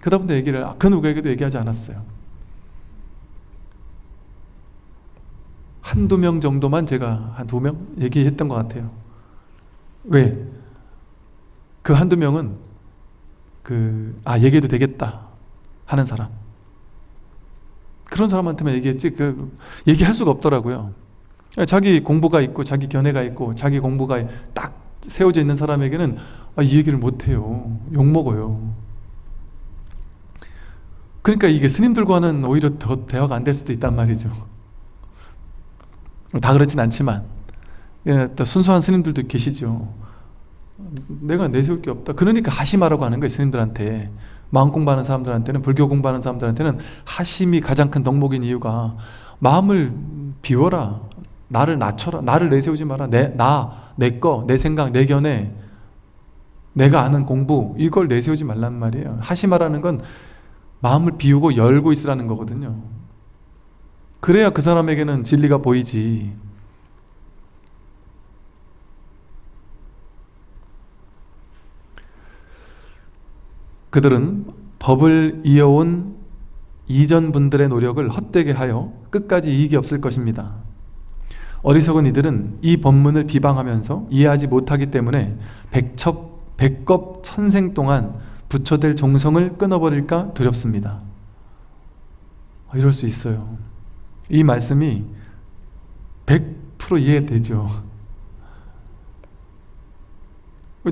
그다음부터 얘기를 그 누구에게도 얘기하지 않았어요. 한두 명 정도만 제가 한 두 명 얘기했던 것 같아요. 왜? 그 한두 명은 그 아 얘기해도 되겠다 하는 사람. 그런 사람한테만 얘기했지 그 얘기할 수가 없더라고요. 자기 공부가 있고 자기 견해가 있고 자기 공부가 딱 세워져 있는 사람에게는 아, 이 얘기를 못해요. 욕먹어요. 그러니까 이게 스님들과는 오히려 더 대화가 안 될 수도 있단 말이죠. 다 그렇진 않지만. 예, 또 순수한 스님들도 계시죠. 내가 내세울 게 없다. 그러니까 하심하라고 하는 거예요 스님들한테. 마음 공부하는 사람들한테는 불교 공부하는 사람들한테는 하심이 가장 큰 덕목인 이유가 마음을 비워라. 나를 낮춰라. 나를 내세우지 마라. 내, 나, 내 거, 내 생각, 내 견해 내가 아는 공부 이걸 내세우지 말란 말이에요. 하심하라는 건 마음을 비우고 열고 있으라는 거거든요. 그래야 그 사람에게는 진리가 보이지. 그들은 법을 이어온 이전 분들의 노력을 헛되게 하여 끝까지 이익이 없을 것입니다. 어리석은 이들은 이 법문을 비방하면서 이해하지 못하기 때문에 백첩, 백겁 천생 동안 부처될 종성을 끊어버릴까 두렵습니다. 이럴 수 있어요. 이 말씀이 100% 이해되죠?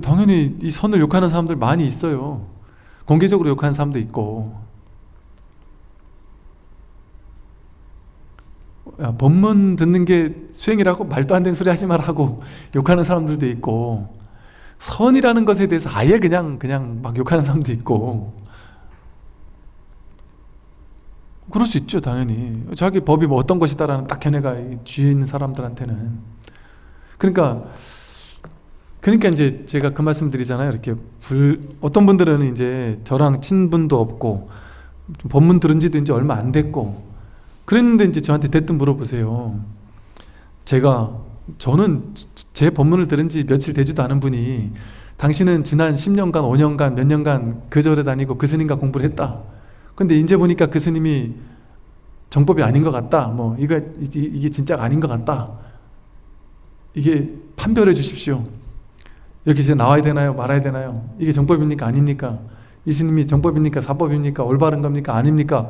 당연히 이 선을 욕하는 사람들 많이 있어요. 공개적으로 욕하는 사람도 있고. 야, 법문 듣는 게 수행이라고 말도 안 되는 소리 하지 말라고 욕하는 사람들도 있고 선이라는 것에 대해서 아예 그냥 그냥 막 욕하는 사람도 있고. 그럴 수 있죠 당연히. 자기 법이 뭐 어떤 것이다라는 딱 견해가 뒤에 있는 사람들한테는. 그러니까 그러니까 이제 제가 그 말씀 드리잖아요. 이렇게 불 어떤 분들은 이제 저랑 친분도 없고 법문 들은 지도 이제 얼마 안 됐고 그랬는데 이제 저한테 대뜸 물어보세요. 제가 저는 제 법문을 들은 지 며칠 되지도 않은 분이 당신은 지난 10년간 5년간 몇 년간 그 절에 다니고 그 스님과 공부를 했다. 근데 이제 보니까 그 스님이 정법이 아닌 것 같다. 뭐 이거 이게 진짜가 아닌 것 같다. 이게 판별해 주십시오. 여기 이제 나와야 되나요? 말아야 되나요? 이게 정법입니까? 아닙니까? 이 스님이 정법입니까? 사법입니까? 올바른 겁니까? 아닙니까?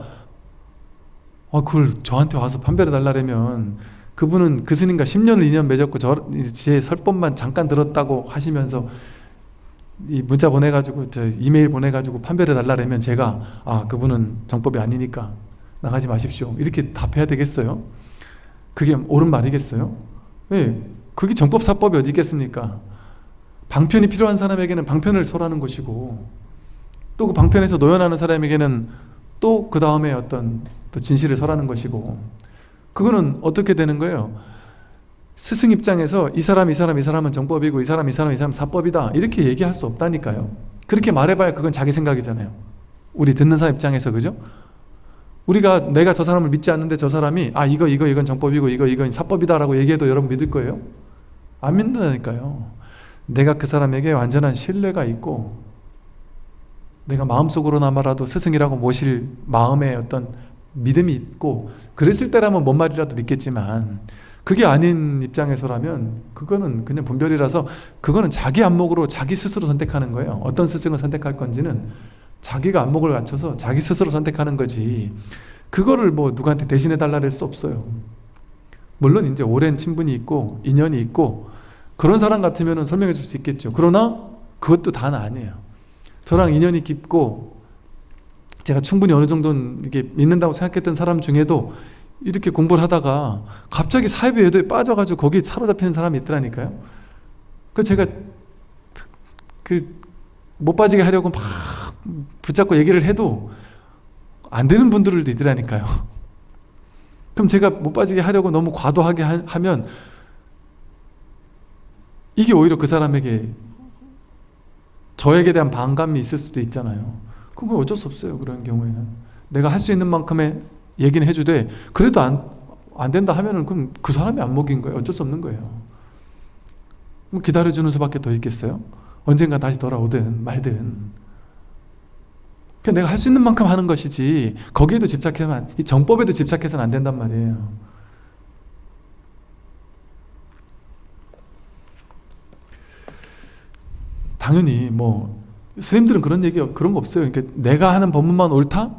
아 그걸 저한테 와서 판별해 달라면 그분은 그 스님과 10년을 인연 맺었고 저, 제 설법만 잠깐 들었다고 하시면서 이 문자 보내가지고 저 이메일 보내가지고 판별해 달라면 제가 아 그분은 정법이 아니니까 나가지 마십시오 이렇게 답해야 되겠어요? 그게 옳은 말이겠어요? 왜? 그게 정법사법이 어디 있겠습니까? 방편이 필요한 사람에게는 방편을 설하는 것이고 또 그 방편에서 노연하는 사람에게는 또 그 다음에 어떤 또 진실을 설하는 것이고 그거는 어떻게 되는 거예요? 스승 입장에서 이 사람 이 사람 이 사람은 정법이고 이 사람 이 사람 이 사람 사법이다 이렇게 얘기할 수 없다니까요 그렇게 말해봐야 그건 자기 생각이잖아요 우리 듣는 사람 입장에서 그죠? 우리가 내가 저 사람을 믿지 않는데 저 사람이 아 이거 이거 이건 정법이고 이거 이건 사법이다 라고 얘기해도 여러분 믿을 거예요? 안 믿는다니까요 내가 그 사람에게 완전한 신뢰가 있고 내가 마음속으로나마라도 스승이라고 모실 마음에 어떤 믿음이 있고 그랬을 때라면 뭔 말이라도 믿겠지만 그게 아닌 입장에서라면 그거는 그냥 분별이라서 그거는 자기 안목으로 자기 스스로 선택하는 거예요. 어떤 스승을 선택할 건지는 자기가 안목을 갖춰서 자기 스스로 선택하는 거지. 그거를 뭐 누구한테 대신해 달라 할 수 없어요. 물론 이제 오랜 친분이 있고 인연이 있고 그런 사람 같으면 설명해 줄 수 있겠죠. 그러나 그것도 다는 아니에요. 저랑 인연이 깊고 제가 충분히 어느 정도는 이게 믿는다고 생각했던 사람 중에도 이렇게 공부를 하다가 갑자기 사회비 외도에 빠져가지고 거기 사로잡히는 사람이 있더라니까요. 그 제가 그 못 빠지게 하려고 막 붙잡고 얘기를 해도 안 되는 분들도 있더라니까요. 그럼 제가 못 빠지게 하려고 너무 과도하게 하 면 이게 오히려 그 사람에게 저에게 대한 반감이 있을 수도 있잖아요 그건 어쩔 수 없어요 그런 경우에는. 내가 할 수 있는 만큼의 얘기는 해주되 그래도 안, 안 된다 하면은 그럼 그 사람이 안 먹인 거예요. 어쩔 수 없는 거예요. 기다려주는 수밖에 더 있겠어요? 언젠가 다시 돌아오든 말든. 내가 할 수 있는 만큼 하는 것이지 거기에도 집착하면 이 정법에도 집착해서는 안 된단 말이에요. 당연히 뭐 스님들은 그런 얘기 그런 거 없어요. 그러니까 내가 하는 법문만 옳다?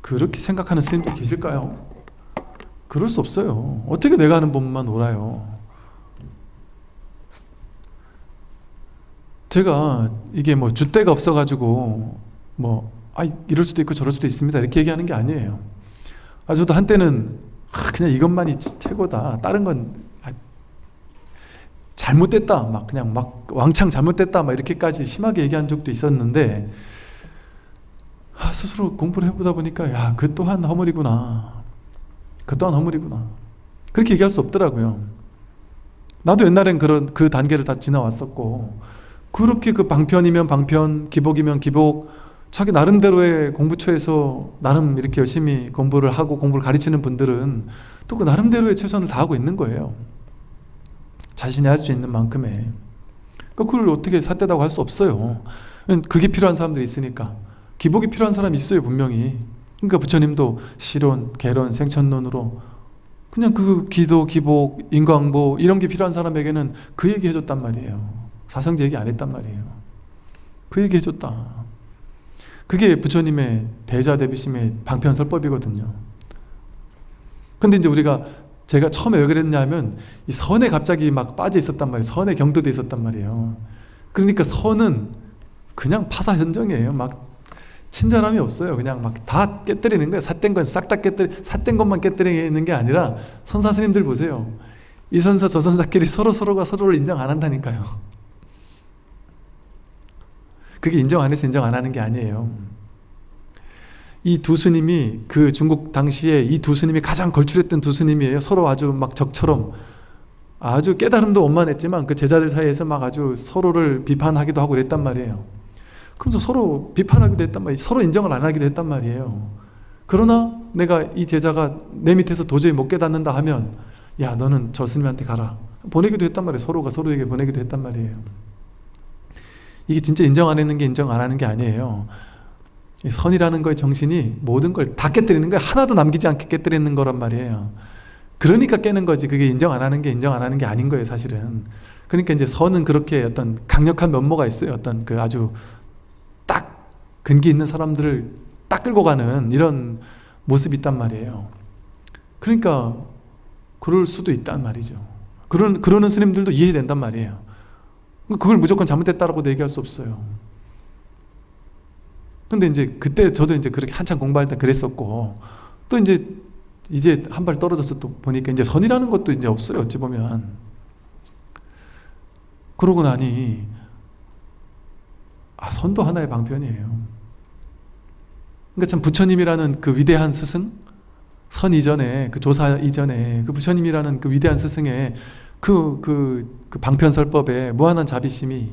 그렇게 생각하는 스님들이 계실까요? 그럴 수 없어요. 어떻게 내가 하는 법문만 옳아요? 제가 이게 뭐 줏대가 없어가지고 뭐 아, 이럴 수도 있고 저럴 수도 있습니다. 이렇게 얘기하는 게 아니에요. 아, 저도 한때는 아, 그냥 이것만이 최고다. 다른 건 아, 잘못됐다 막 그냥 막 왕창 잘못됐다 막 이렇게까지 심하게 얘기한 적도 있었는데 아, 스스로 공부를 해보다 보니까 야 그 또한 허물이구나. 그 또한 허물이구나. 그렇게 얘기할 수 없더라고요. 나도 옛날엔 그런 그 단계를 다 지나왔었고 그렇게 그 방편이면 방편 기복이면 기복 자기 나름대로의 공부처에서 나름 이렇게 열심히 공부를 하고 공부를 가르치는 분들은 또 그 나름대로의 최선을 다하고 있는 거예요 자신이 할 수 있는 만큼의. 그걸 어떻게 삿대다고 할 수 없어요. 그게 필요한 사람들이 있으니까. 기복이 필요한 사람이 있어요 분명히. 그러니까 부처님도 실론, 개론, 생천론으로 그냥 그 기도, 기복, 인광보 이런 게 필요한 사람에게는 그 얘기 해줬단 말이에요. 사성제 얘기 안 했단 말이에요. 그 얘기 해줬다. 그게 부처님의 대자대비심의 방편설법이거든요. 근데 이제 우리가 제가 처음에 왜 그랬냐면 이 선에 갑자기 막 빠져 있었단 말이에요. 선에 경도돼 있었단 말이에요. 그러니까 선은 그냥 파사 현정이에요. 막 친절함이 없어요. 그냥 막 다 깨뜨리는 거예요. 삿된 건 싹 다 깨뜨리 삿된 것만 깨뜨리는 게 아니라 선사 스님들 보세요. 이 선사 저 선사끼리 서로 서로가 서로를 인정 안 한다니까요. 그게 인정 안 해서 인정 안 하는 게 아니에요 이 두 스님이 그 중국 당시에 이 두 스님이 가장 걸출했던 두 스님이에요. 서로 아주 막 적처럼. 아주 깨달음도 원만했지만 그 제자들 사이에서 막 아주 서로를 비판하기도 하고 그랬단 말이에요. 그러면서 서로 비판하기도 했단 말이에요. 서로 인정을 안 하기도 했단 말이에요. 그러나 내가 이 제자가 내 밑에서 도저히 못 깨닫는다 하면 야 너는 저 스님한테 가라. 보내기도 했단 말이에요. 서로가 서로에게 보내기도 했단 말이에요. 이게 진짜 인정 안 했는 게 인정 안 하는 게 아니에요 선이라는 거의 정신이 모든 걸 다 깨뜨리는 거예요. 하나도 남기지 않게 깨뜨리는 거란 말이에요. 그러니까 깨는 거지. 그게 인정 안 하는 게 인정 안 하는 게 아닌 거예요 사실은. 그러니까 이제 선은 그렇게 어떤 강력한 면모가 있어요. 어떤 그 아주 딱 근기 있는 사람들을 딱 끌고 가는 이런 모습이 있단 말이에요. 그러니까 그럴 수도 있단 말이죠. 그런, 그러는 스님들도 이해된단 말이에요. 그걸 무조건 잘못됐다라고 얘기할 수 없어요. 근데 이제 그때 저도 이제 그렇게 한참 공부할 때 그랬었고 또 이제 이제 한 발 떨어져서 또 보니까 이제 선이라는 것도 이제 없어요. 어찌 보면. 그러고 나니 아 선도 하나의 방편이에요. 그러니까 참 부처님이라는 그 위대한 스승 선 이전에 그 조사 이전에 그 부처님이라는 그 위대한 스승의 그, 그, 그 방편설법에 무한한 자비심이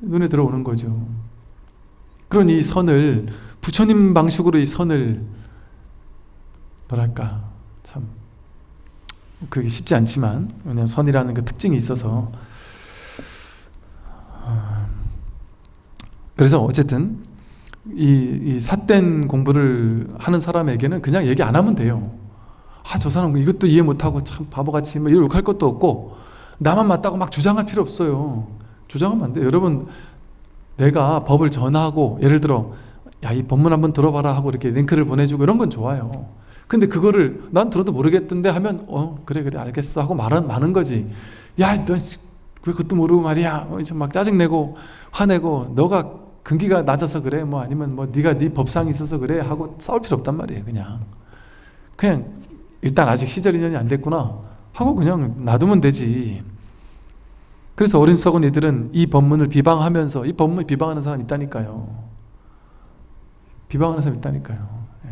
눈에 들어오는 거죠. 그런 이 선을 부처님 방식으로 이 선을 뭐랄까 참 그게 쉽지 않지만 왜냐하면 선이라는 그 특징이 있어서. 아, 그래서 어쨌든 이, 이 삿된 공부를 하는 사람에게는 그냥 얘기 안 하면 돼요. 아 저 사람 이것도 이해 못하고 참 바보같이 뭐 이렇게 할 것도 없고 나만 맞다고 막 주장할 필요 없어요. 주장하면 안 돼요. 여러분 내가 법을 전하고 예를 들어 야 이 법문 한번 들어봐라 하고 이렇게 링크를 보내주고 이런 건 좋아요. 근데 그거를 난 들어도 모르겠던데 하면 어 그래 그래 알겠어 하고 말은 많은 거지. 야너 왜 그것도 모르고 말이야? 어, 막 짜증내고 화내고 너가 근기가 낮아서 그래? 뭐 아니면 뭐 네가 네 법상이 있어서 그래? 하고 싸울 필요 없단 말이에요 그냥. 그냥 일단 아직 시절 인연이 안 됐구나 하고 그냥 놔두면 되지 그래서 어린 썩은 이들은 이 법문을 비방하면서 이 법문을 비방하는 사람 있다니까요. 비방하는 사람 있다니까요. 예.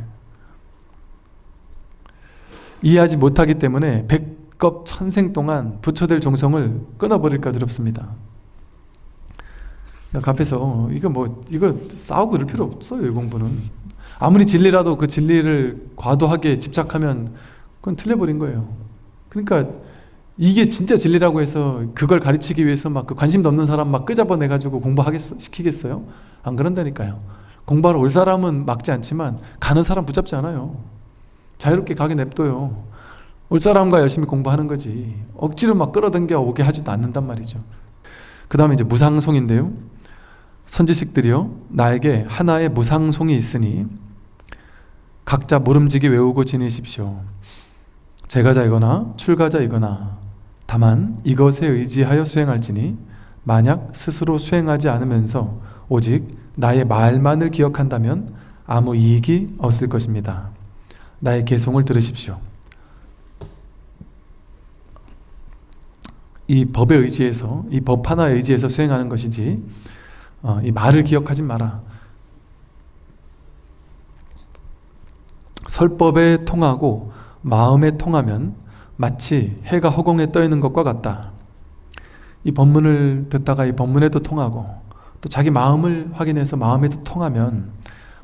이해하지 못하기 때문에 백겁 천생 동안 부처될 종성을 끊어버릴까 두렵습니다. 앞에서 이거 뭐 이거 싸우고 이럴 필요 없어요 이 공부는. 아무리 진리라도 그 진리를 과도하게 집착하면 그건 틀려버린 거예요. 그러니까 이게 진짜 진리라고 해서 그걸 가르치기 위해서 막 그 관심도 없는 사람 막 끄잡아내 가지고 공부하겠 시키겠어요? 안 그런다니까요. 공부하러 올 사람은 막지 않지만 가는 사람 붙잡지 않아요. 자유롭게 가게 냅둬요. 올 사람과 열심히 공부하는 거지. 억지로 막 끌어당겨 오게 하지도 않는단 말이죠. 그 다음에 이제 무상송인데요. 선지식들이요. 나에게 하나의 무상송이 있으니 각자 모름지기 외우고 지내십시오. 제가자이거나 출가자이거나 다만 이것에 의지하여 수행할지니 만약 스스로 수행하지 않으면서 오직 나의 말만을 기억한다면 아무 이익이 없을 것입니다. 나의 개송을 들으십시오. 이 법에 의지해서 이 법 하나에 의지해서 수행하는 것이지 어, 이 말을 기억하지 마라. 설법에 통하고 마음에 통하면 마치 해가 허공에 떠 있는 것과 같다. 이 법문을 듣다가 이 법문에도 통하고 또 자기 마음을 확인해서 마음에도 통하면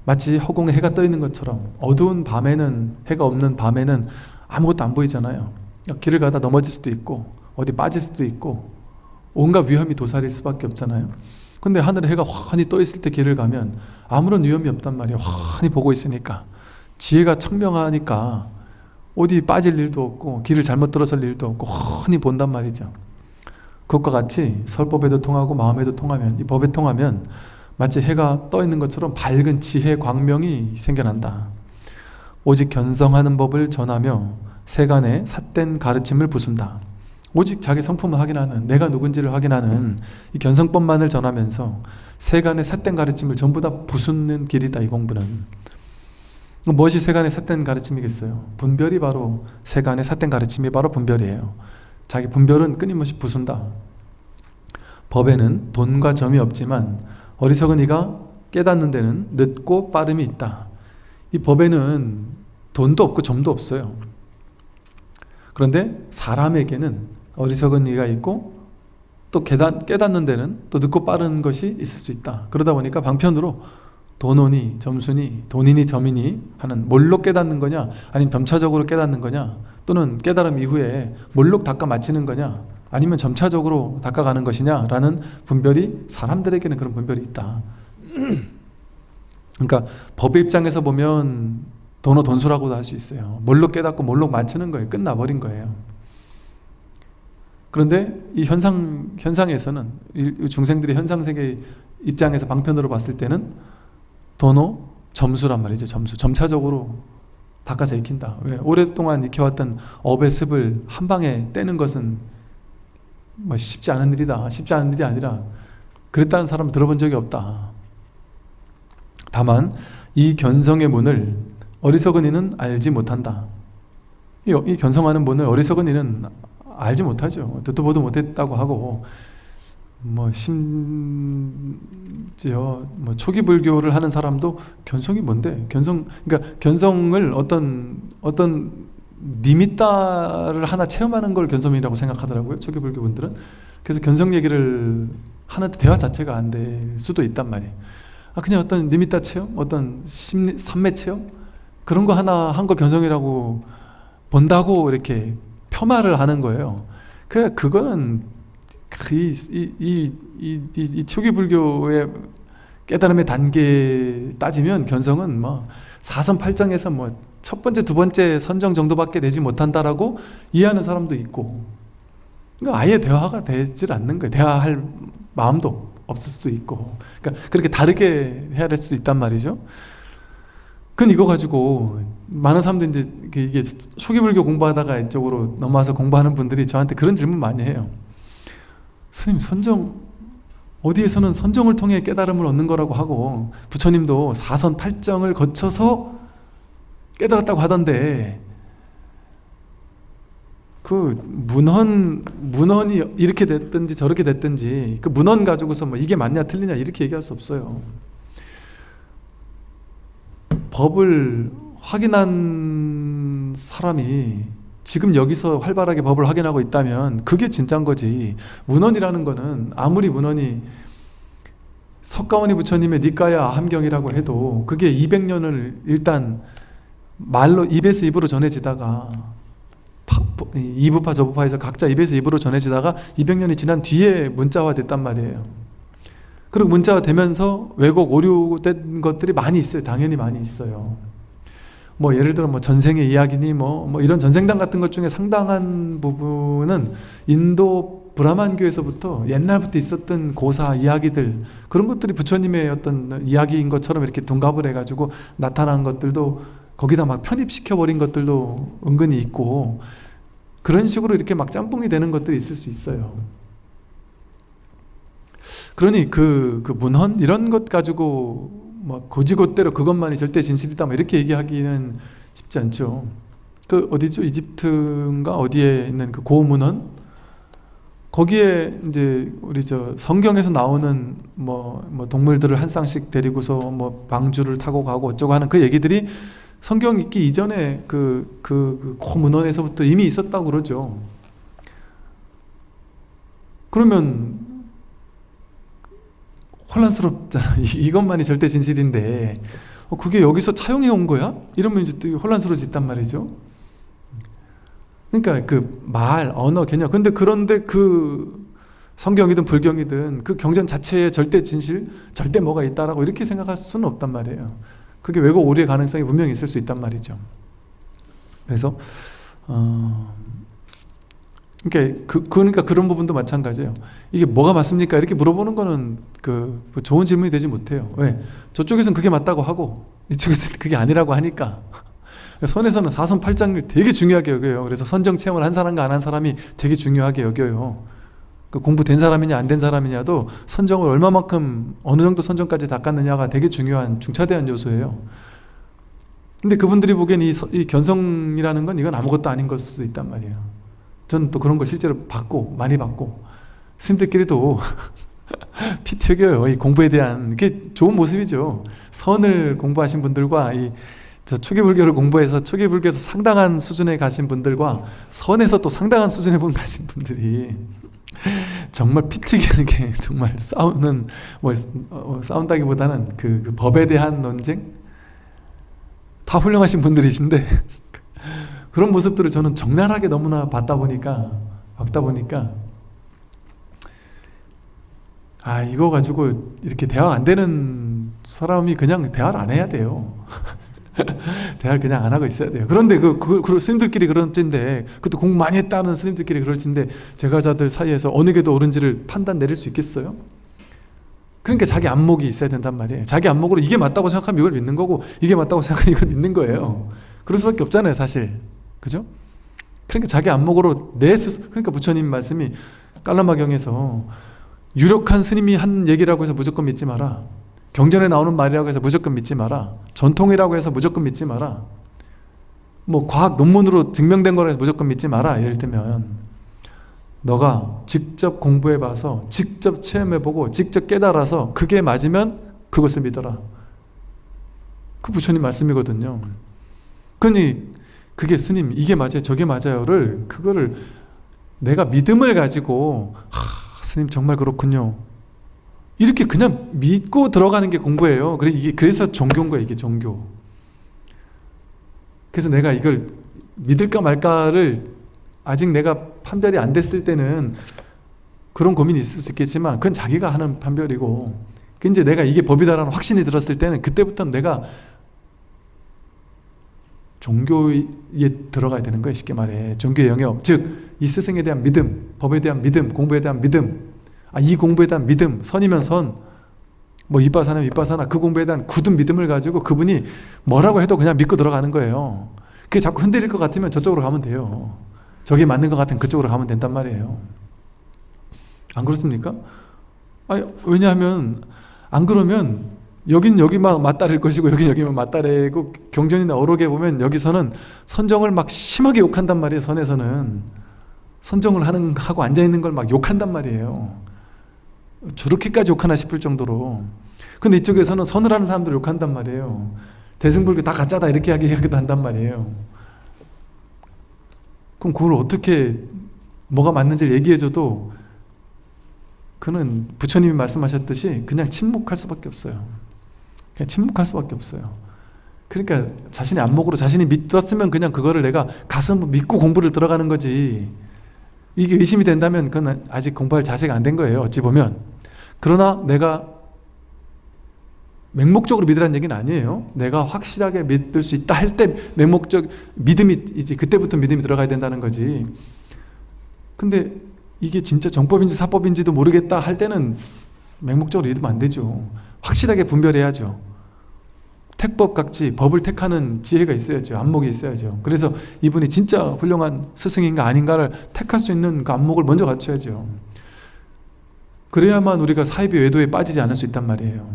마치 허공에 해가 떠 있는 것처럼 어두운 밤에는 해가 없는 밤에는 아무것도 안 보이잖아요. 길을 가다 넘어질 수도 있고 어디 빠질 수도 있고 온갖 위험이 도사릴 수밖에 없잖아요. 근데 하늘에 해가 환히 떠 있을 때 길을 가면 아무런 위험이 없단 말이에요. 환히 보고 있으니까. 지혜가 청명하니까 어디 빠질 일도 없고 길을 잘못 들어설 일도 없고 환히 본단 말이죠. 그것과 같이 설법에도 통하고 마음에도 통하면 이 법에 통하면 마치 해가 떠 있는 것처럼 밝은 지혜 광명이 생겨난다. 오직 견성하는 법을 전하며 세간의 삿된 가르침을 부순다. 오직 자기 성품을 확인하는 내가 누군지를 확인하는 이 견성법만을 전하면서 세간의 삿된 가르침을 전부 다 부수는 길이다 이 공부는 무엇이 세간의 삿된 가르침이겠어요? 분별이 바로 세간의 삿된 가르침이 바로 분별이에요. 자기 분별은 끊임없이 부순다. 법에는 돈과 점이 없지만 어리석은 이가 깨닫는 데는 늦고 빠름이 있다. 이 법에는 돈도 없고 점도 없어요. 그런데 사람에게는 어리석은 이가 있고 또 깨닫, 깨닫는 데는 또 늦고 빠른 것이 있을 수 있다. 그러다 보니까 방편으로 돈원이 점순이 돈이니 점이니 하는 뭘로 깨닫는 거냐? 아니면 점차적으로 깨닫는 거냐? 또는 깨달음 이후에 뭘로 닦아 마치는 거냐? 아니면 점차적으로 닦아가는 것이냐 라는 분별이 사람들에게는 그런 분별이 있다. 그러니까 법의 입장에서 보면 돈어 돈수라고도 할 수 있어요. 뭘로 깨닫고 뭘로 맞추는 거예요? 끝나버린 거예요. 그런데 이 현상, 현상에서는 중생들의 현상세계 입장에서 방편으로 봤을 때는 도노 점수란 말이죠 점수. 점차적으로 닦아서 익힌다. 왜? 오랫동안 익혀왔던 업의 습을 한 방에 떼는 것은 뭐 쉽지 않은 일이다. 쉽지 않은 일이 아니라 그랬다는 사람 들어본 적이 없다. 다만 이 견성의 문을 어리석은 이는 알지 못한다. 이, 이 견성하는 문을 어리석은 이는 알지 못하죠. 듣도 보도 못했다고 하고 뭐 심지어 뭐 초기 불교를 하는 사람도 견성이 뭔데? 견성 그러니까 견성을 어떤 어떤 니미따를 하나 체험하는 걸 견성이라고 생각하더라고요 초기 불교 분들은. 그래서 견성 얘기를 하는데 대화 자체가 안 될 수도 있단 말이에요. 아 그냥 어떤 니미따 체험? 어떤 심리 삼매 체험? 그런 거 하나 한 거 견성이라고 본다고 이렇게 폄하를 하는 거예요. 그 그거는 이, 이, 이, 이, 이 초기 불교의 깨달음의 단계 따지면 견성은 뭐 사선 팔정에서 뭐 첫 번째 두 번째 선정 정도밖에 되지 못한다라고 이해하는 사람도 있고. 그러니까 아예 대화가 되질 않는 거예요. 대화할 마음도 없을 수도 있고. 그러니까 그렇게 다르게 해야 될 수도 있단 말이죠. 그건 이거 가지고 많은 사람들이 이제 이게 초기 불교 공부하다가 이쪽으로 넘어와서 공부하는 분들이 저한테 그런 질문 많이 해요 스님 선정 어디에서는 선정을 통해 깨달음을 얻는 거라고 하고 부처님도 사선 팔정을 거쳐서 깨달았다고 하던데 그 문헌 문헌이 이렇게 됐든지 저렇게 됐든지 그 문헌 가지고서 뭐 이게 맞냐 틀리냐 이렇게 얘기할 수 없어요. 법을 확인한 사람이 지금 여기서 활발하게 법을 확인하고 있다면 그게 진짠 거지. 문헌이라는 거는 아무리 문헌이 석가모니 부처님의 니까야 함경이라고 해도 그게 200년을 일단 말로 입에서 입으로 전해지다가 이부파 저부파에서 각자 입에서 입으로 전해지다가 200년이 지난 뒤에 문자화 됐단 말이에요. 그리고 문자화 되면서 왜곡 오류된 것들이 많이 있어요. 당연히 많이 있어요 뭐 예를 들어 뭐 전생의 이야기니 뭐, 뭐 이런 전생당 같은 것 중에 상당한 부분은 인도 브라만교에서부터 옛날부터 있었던 고사 이야기들 그런 것들이 부처님의 어떤 이야기인 것처럼 이렇게 둔갑을 해가지고 나타난 것들도 거기다 막 편입시켜 버린 것들도 은근히 있고 그런 식으로 이렇게 막 짬뽕이 되는 것들이 있을 수 있어요. 그러니 그, 그 문헌 이런 것 가지고 뭐 고지고대로 그것만이 절대 진실이다 뭐 이렇게 얘기하기는 쉽지 않죠. 그 어디죠? 이집트인가? 어디에 있는 그 고문헌 거기에 이제 우리 저 성경에서 나오는 뭐, 뭐 동물들을 한 쌍씩 데리고서 뭐 방주를 타고 가고 어쩌고 하는 그 얘기들이 성경 읽기 이전에 그, 그, 그 고문헌에서부터 이미 있었다고 그러죠. 그러면 혼란스럽잖아. 이것만이 절대 진실인데. 어, 그게 여기서 차용해 온 거야? 이러면 이제 또 혼란스러워진단 말이죠. 그러니까 그 말, 언어, 개념. 근데 그런데 그 성경이든 불경이든 그 경전 자체에 절대 진실, 절대 뭐가 있다라고 이렇게 생각할 수는 없단 말이에요. 그게 왜곡 오류의 가능성이 분명히 있을 수 있단 말이죠. 그래서 어, 그러니까, 그, 그러니까 그런 부분도 마찬가지예요. 이게 뭐가 맞습니까? 이렇게 물어보는 거는 그 좋은 질문이 되지 못해요. 왜? 저쪽에서는 그게 맞다고 하고 이쪽에서는 그게 아니라고 하니까 선에서는 사선 팔장을 되게 중요하게 여겨요. 그래서 선정 체험을 한 사람과 안 한 사람이 되게 중요하게 여겨요. 그 공부된 사람이냐 안 된 사람이냐도 선정을 얼마만큼 어느 정도 선정까지 닦았느냐가 되게 중요한 중차대한 요소예요. 근데 그분들이 보기엔 이, 이 견성이라는 건 이건 아무것도 아닌 걸 수도 있단 말이에요. 저는 또 그런 걸 실제로 받고 많이 받고 스님들끼리도 피 튀겨요. 이 공부에 대한 게 좋은 모습이죠. 선을 공부하신 분들과 이 저 초기불교를 공부해서 초기불교에서 상당한 수준에 가신 분들과 선에서 또 상당한 수준에 분 가신 분들이 정말 피 튀기는 게 정말 싸우는 뭐 어, 싸운다기보다는 그, 그 법에 대한 논쟁? 다 훌륭하신 분들이신데 그런 모습들을 저는 적나라하게 너무나 봤다 보니까 봤다 보니까 아 이거 가지고 이렇게 대화 안 되는 사람이 그냥 대화를 안 해야 돼요. 대화를 그냥 안 하고 있어야 돼요. 그런데 그, 그, 그 스님들끼리 그런 찐데 그것도 공부 많이 했다는 스님들끼리 그럴 찐데 제가자들 사이에서 어느 게 더 옳은지를 판단 내릴 수 있겠어요? 그러니까 자기 안목이 있어야 된단 말이에요. 자기 안목으로 이게 맞다고 생각하면 이걸 믿는 거고 이게 맞다고 생각하면 이걸 믿는 거예요. 그럴 수밖에 없잖아요 사실 그죠? 그러니까 자기 안목으로 내 스스로 그러니까 부처님 말씀이 깔라마경에서 유력한 스님이 한 얘기라고 해서 무조건 믿지 마라. 경전에 나오는 말이라고 해서 무조건 믿지 마라. 전통이라고 해서 무조건 믿지 마라. 뭐 과학 논문으로 증명된 거라 해서 무조건 믿지 마라. 예를 들면 너가 직접 공부해 봐서 직접 체험해 보고 직접 깨달아서 그게 맞으면 그것을 믿어라. 그 부처님 말씀이거든요. 그니 그게 스님 이게 맞아요 저게 맞아요를 그거를 내가 믿음을 가지고 하, 스님 정말 그렇군요. 이렇게 그냥 믿고 들어가는 게 공부예요. 그래서 종교인 거예요 이게 종교. 그래서 내가 이걸 믿을까 말까를 아직 내가 판별이 안 됐을 때는 그런 고민이 있을 수 있겠지만 그건 자기가 하는 판별이고 그 이제 내가 이게 법이다라는 확신이 들었을 때는 그때부터는 내가 종교에 들어가야 되는 거예요 쉽게 말해. 종교의 영역. 즉 이 스승에 대한 믿음 법에 대한 믿음 공부에 대한 믿음. 아, 이 공부에 대한 믿음 선이면 선뭐 이빠사나 이빠사나 그 공부에 대한 굳은 믿음을 가지고 그분이 뭐라고 해도 그냥 믿고 들어가는 거예요. 그게 자꾸 흔들릴 것 같으면 저쪽으로 가면 돼요. 저게 맞는 것 같으면 그쪽으로 가면 된단 말이에요. 안 그렇습니까? 아니, 왜냐하면 안 그러면 여긴 여기만 맞다릴 것이고 여긴 여기만 맞다리고 경전이나 어록에 보면 여기서는 선정을 막 심하게 욕한단 말이에요 선에서는. 선정을 하는 하고 앉아있는 걸 막 욕한단 말이에요. 저렇게까지 욕하나 싶을 정도로. 근데 이쪽에서는 선을 하는 사람들 욕한단 말이에요. 대승불교 다 가짜다 이렇게 하기도 한단 말이에요. 그럼 그걸 어떻게 뭐가 맞는지 얘기해줘도 그는 부처님이 말씀하셨듯이 그냥 침묵할 수밖에 없어요 그냥 침묵할 수밖에 없어요. 그러니까 자신의 안목으로 자신이 믿었으면 그냥 그거를 내가 가슴 믿고 공부를 들어가는 거지. 이게 의심이 된다면 그건 아직 공부할 자세가 안 된 거예요 어찌 보면. 그러나 내가 맹목적으로 믿으라는 얘기는 아니에요. 내가 확실하게 믿을 수 있다 할 때 맹목적 믿음이 이제 그때부터 믿음이 들어가야 된다는 거지. 근데 이게 진짜 정법인지 사법인지도 모르겠다 할 때는 맹목적으로 믿으면 안 되죠. 확실하게 분별해야죠 택법각지 법을 택하는 지혜가 있어야죠. 안목이 있어야죠. 그래서 이분이 진짜 훌륭한 스승인가 아닌가를 택할 수 있는 그 안목을 먼저 갖춰야죠. 그래야만 우리가 사이비 외도에 빠지지 않을 수 있단 말이에요.